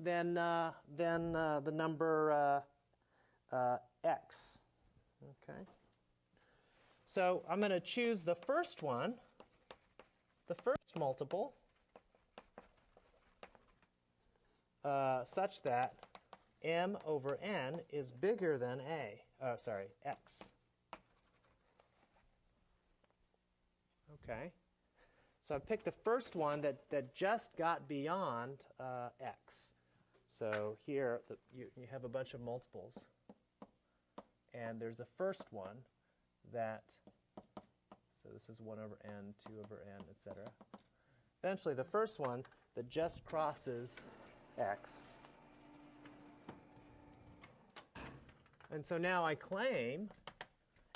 Speaker 1: than uh, than uh, the number uh, uh x. Okay. So I'm going to choose the first one, the first multiple, uh, such that m over n is bigger than a, oh, sorry, x. Okay. So I picked the first one that, that just got beyond uh, x. So here the, you, you have a bunch of multiples. And there's a first one that, so this is 1 over n, 2 over n, etc. Eventually, the first one that just crosses x. And so now I claim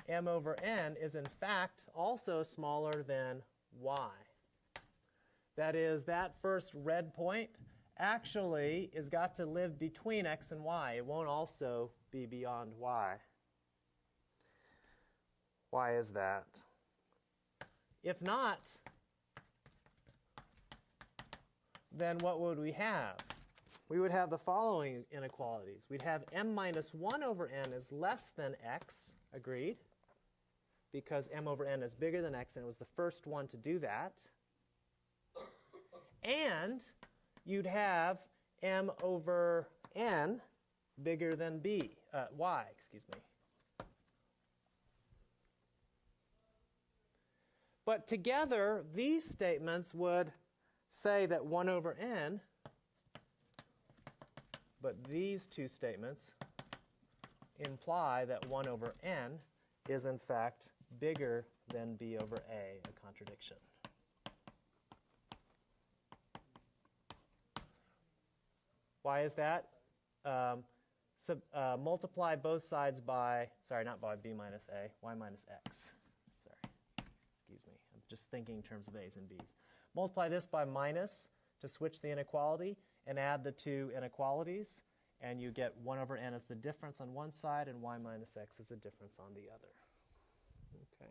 Speaker 1: m over n is in fact also smaller than y. That is, that first red point actually is got to live between x and y. It won't also be beyond y. Why is that? If not, then what would we have? We would have the following inequalities. We'd have m minus 1 over n is less than x, agreed, because m over n is bigger than x, and it was the first one to do that. And you'd have m over n bigger than b, uh, y, excuse me. But together, these statements would say that 1 over n, but these two statements imply that 1 over n is in fact bigger than b over a, a contradiction. Why is that? Um, sub, uh, multiply both sides by, sorry, not by b minus a, y minus x. Sorry, excuse me. I'm just thinking in terms of a's and b's. Multiply this by minus to switch the inequality and add the two inequalities. and you get 1 over n as the difference on one side, and y minus x is the difference on the other. Okay.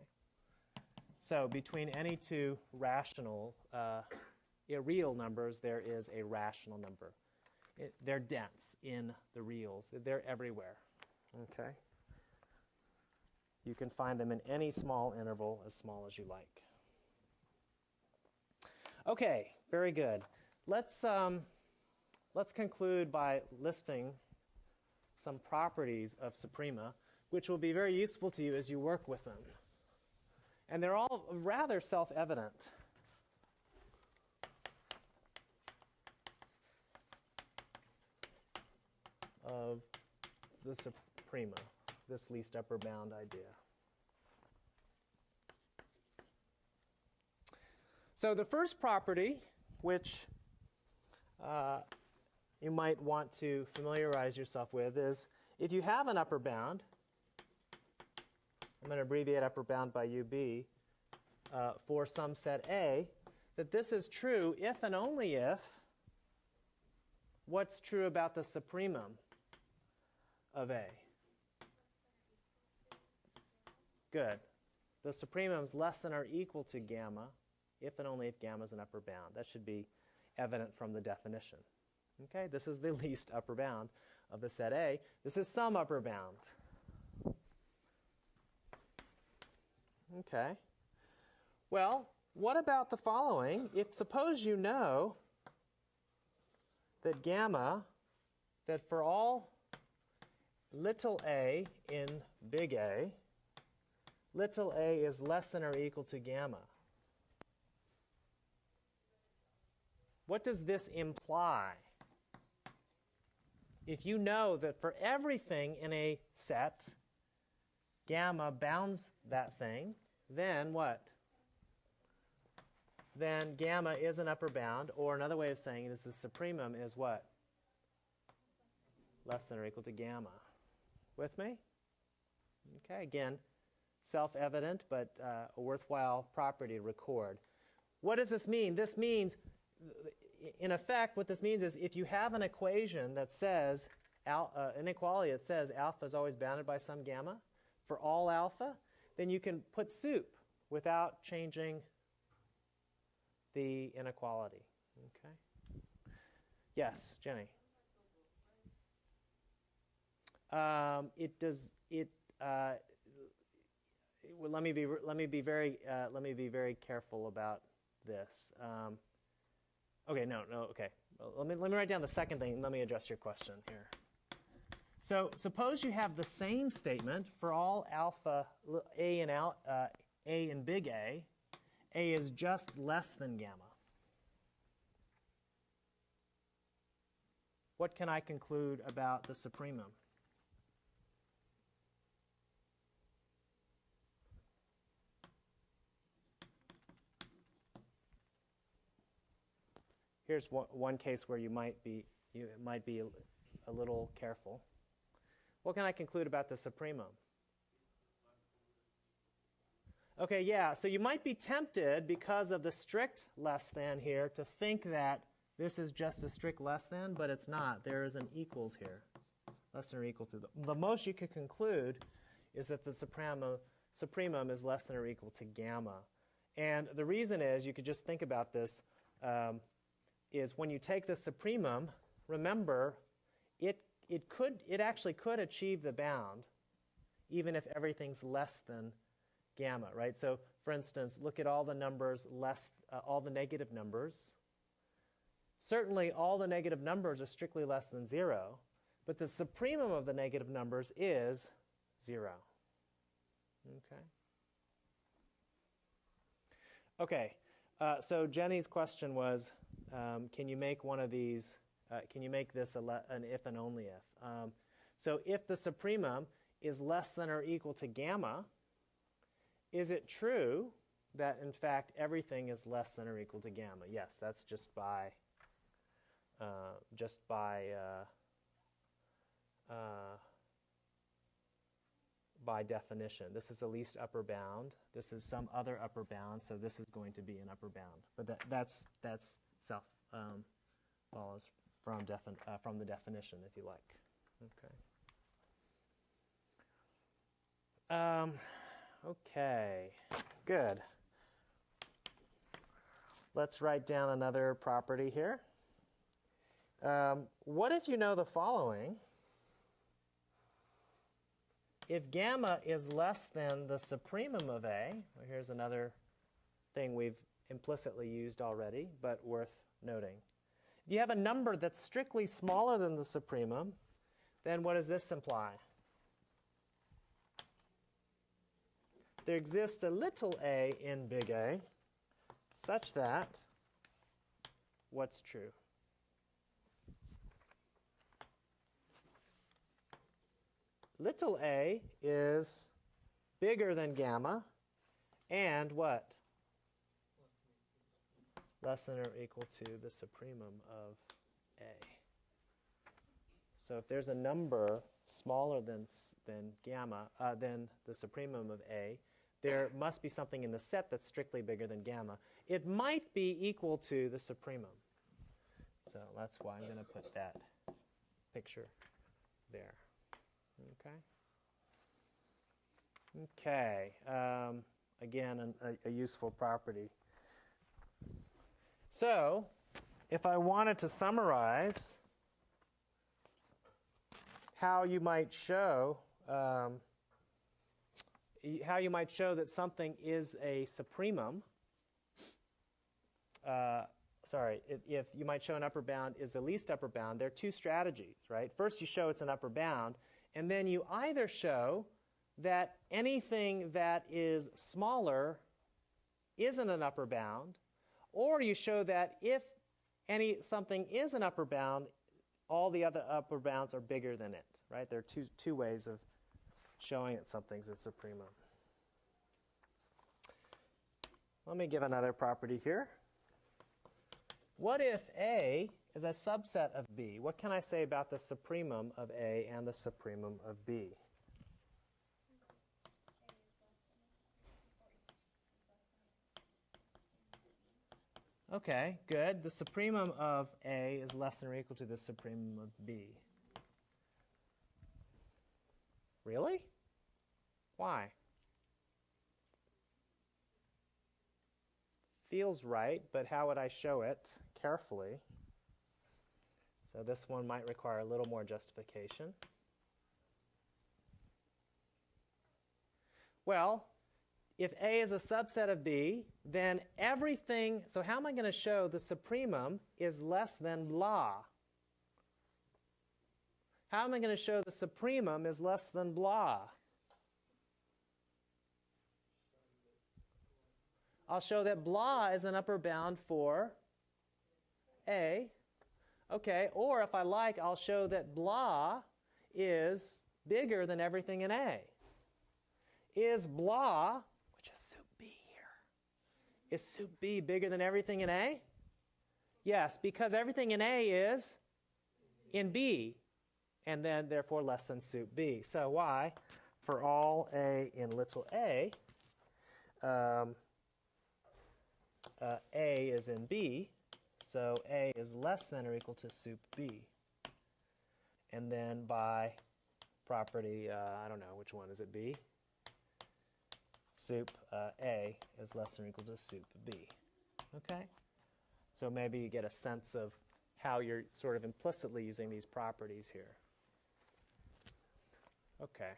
Speaker 1: So between any two rational, uh, real numbers, there is a rational number. It, they're dense in the reals. They're everywhere. Okay. You can find them in any small interval, as small as you like. Okay, very good. Let's um, let's conclude by listing some properties of suprema, which will be very useful to you as you work with them. And they're all rather self-evident. of the suprema, this least upper bound idea. So the first property, which uh, you might want to familiarize yourself with, is if you have an upper bound, I'm going to abbreviate upper bound by UB, uh, for some set A, that this is true if and only if what's true about the supremum of A? Good. The supremum is less than or equal to gamma if and only if gamma is an upper bound. That should be evident from the definition. Okay, this is the least upper bound of the set A. This is some upper bound. Okay. Well, what about the following? If suppose you know that gamma, that for all little a in big A, little a is less than or equal to gamma. What does this imply? If you know that for everything in a set, gamma bounds that thing, then what? Then gamma is an upper bound, or another way of saying it is the supremum is what? Less than or equal to gamma. With me? Okay, again, self-evident, but uh, a worthwhile property to record. What does this mean? This means, in effect, what this means is if you have an equation that says, al uh, inequality that says alpha is always bounded by some gamma for all alpha, then you can put sup without changing the inequality. Okay? Yes, Jenny. Um, it does it. Uh, well, let me be let me be very uh, let me be very careful about this. Um, okay, no, no, okay. Well, let me let me write down the second thing. let me address your question here. So suppose you have the same statement for all alpha a and al, uh, a and big A. A is just less than gamma. What can I conclude about the supremum? Here's one, case where you might be you might be a little careful. What can I conclude about the supremum? Okay, yeah, so you might be tempted because of the strict less than here to think that this is just a strict less than, but it's not. There is an equals here, less than or equal to. The, the most you could conclude is that the supremum, supremum is less than or equal to gamma. And the reason is, you could just think about this, um, is when you take the supremum, remember, it, it, could, it actually could achieve the bound even if everything's less than gamma, right? So for instance, look at all the numbers less, uh, all the negative numbers. Certainly all the negative numbers are strictly less than zero, but the supremum of the negative numbers is zero. Okay. Okay, uh, so Jenny's question was, um, can you make one of these, uh, can you make this an if and only if? Um, so if the supremum is less than or equal to gamma, is it true that in fact everything is less than or equal to gamma? Yes, that's just by, uh, just by, uh, uh, by definition. This is the least upper bound. This is some other upper bound, so this is going to be an upper bound. But that, that's, that's self um, follows from, uh, from the definition, if you like. Okay. Um, okay, good. Let's write down another property here. Um, what if you know the following? If gamma is less than the supremum of A, well, here's another thing we've implicitly used already, but worth noting. If you have a number that's strictly smaller than the supremum, then what does this imply? There exists a little a in big A such that what's true? Little a is bigger than gamma and what? Less than or equal to the supremum of a. So if there's a number smaller than, than gamma, uh, than the supremum of a, there must be something in the set that's strictly bigger than gamma. It might be equal to the supremum. So that's why I'm going to put that picture there. Okay. Okay. Um, again, an, a, a useful property. So, if I wanted to summarize how you might show um, how you might show that something is a supremum. Uh, sorry, if, if you might show an upper bound is the least upper bound, there are two strategies, right? First, you show it's an upper bound, and then you either show that anything that is smaller isn't an upper bound, or you show that if any something is an upper bound, all the other upper bounds are bigger than it, right? There are two, two ways of showing that something's a supremum. Let me give another property here. What if A is a subset of B? What can I say about the supremum of A and the supremum of B? Okay, good. The supremum of A is less than or equal to the supremum of B. Really? Why? Feels right, but how would I show it carefully? So this one might require a little more justification. Well, if A is a subset of B, then everything, so how am I going to show the supremum is less than blah? How am I going to show the supremum is less than blah? I'll show that blah is an upper bound for A. Okay, or if I like, I'll show that blah is bigger than everything in A. Is blah, is sup B here, is sup B bigger than everything in A? Yes, because everything in A is in B, and then therefore less than sup B. So why? For all A in little a, um, uh, A is in B, so A is less than or equal to sup B. And then by property, uh, I don't know, which one is it B? Sup uh, A is less than or equal to sup B. Okay? So maybe you get a sense of how you're sort of implicitly using these properties here. Okay.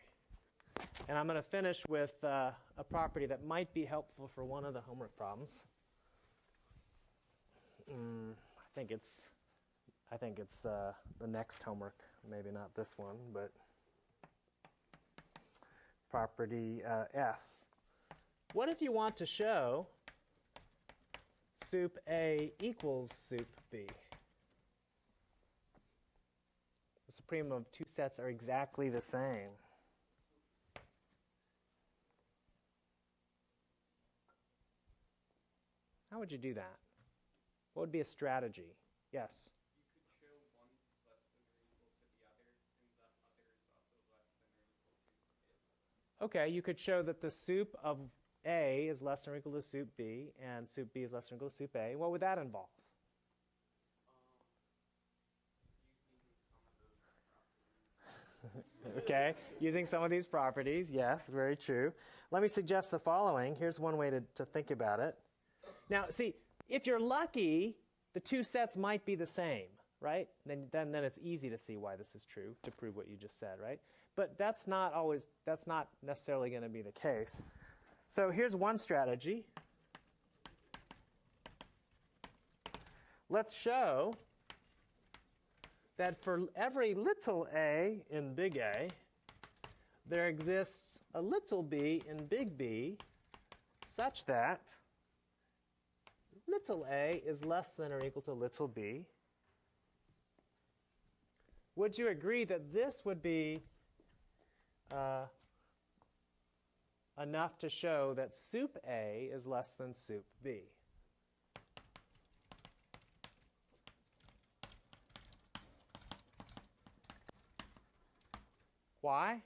Speaker 1: And I'm going to finish with uh, a property that might be helpful for one of the homework problems. Mm, I think it's, I think it's uh, the next homework, maybe not this one, but property uh, F. What if you want to show sup A equals sup B? The supremum of two sets are exactly the same. How would you do that? What would be a strategy? Yes.
Speaker 3: You could show one's less than or equal to the other, and the other is also less than or equal to it.
Speaker 1: Okay, you could show that the sup of a is less than or equal to sup B, and sup B is less than or equal to sup A, what would that involve? Um, okay, using some of these properties, yes, very true. Let me suggest the following. Here's one way to, to think about it. Now, see, if you're lucky, the two sets might be the same, right? Then, then, then it's easy to see why this is true, to prove what you just said, right? But that's not always, that's not necessarily going to be the case. So here's one strategy. Let's show that for every little a in big A, there exists a little b in big B such that little a is less than or equal to little b. Would you agree that this would be uh, enough to show that sup A is less than sup B? Why?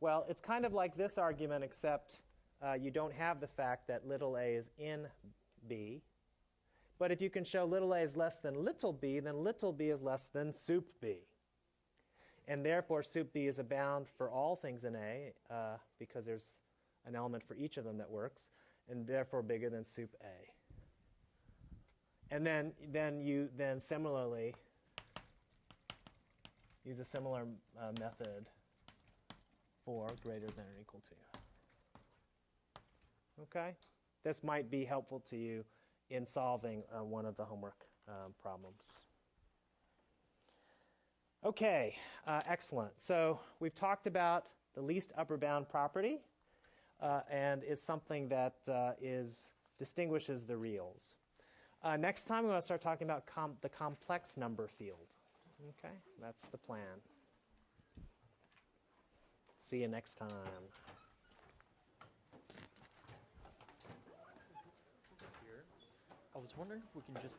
Speaker 1: Well, it's kind of like this argument, except uh, you don't have the fact that little a is in b. But if you can show little a is less than little b, then little b is less than sup b. And therefore, sup b is a bound for all things in a uh, because there's an element for each of them that works, and therefore bigger than sup a. And then, then you then similarly use a similar uh, method for greater than or equal to. Okay? This might be helpful to you in solving uh, one of the homework um, problems. Okay, uh, excellent. So we've talked about the least upper bound property, uh, and it's something that uh, is distinguishes the reals. Uh, next time, we're going to start talking about com- the complex number field. Okay, that's the plan. See you next time.
Speaker 4: I was wondering if we can just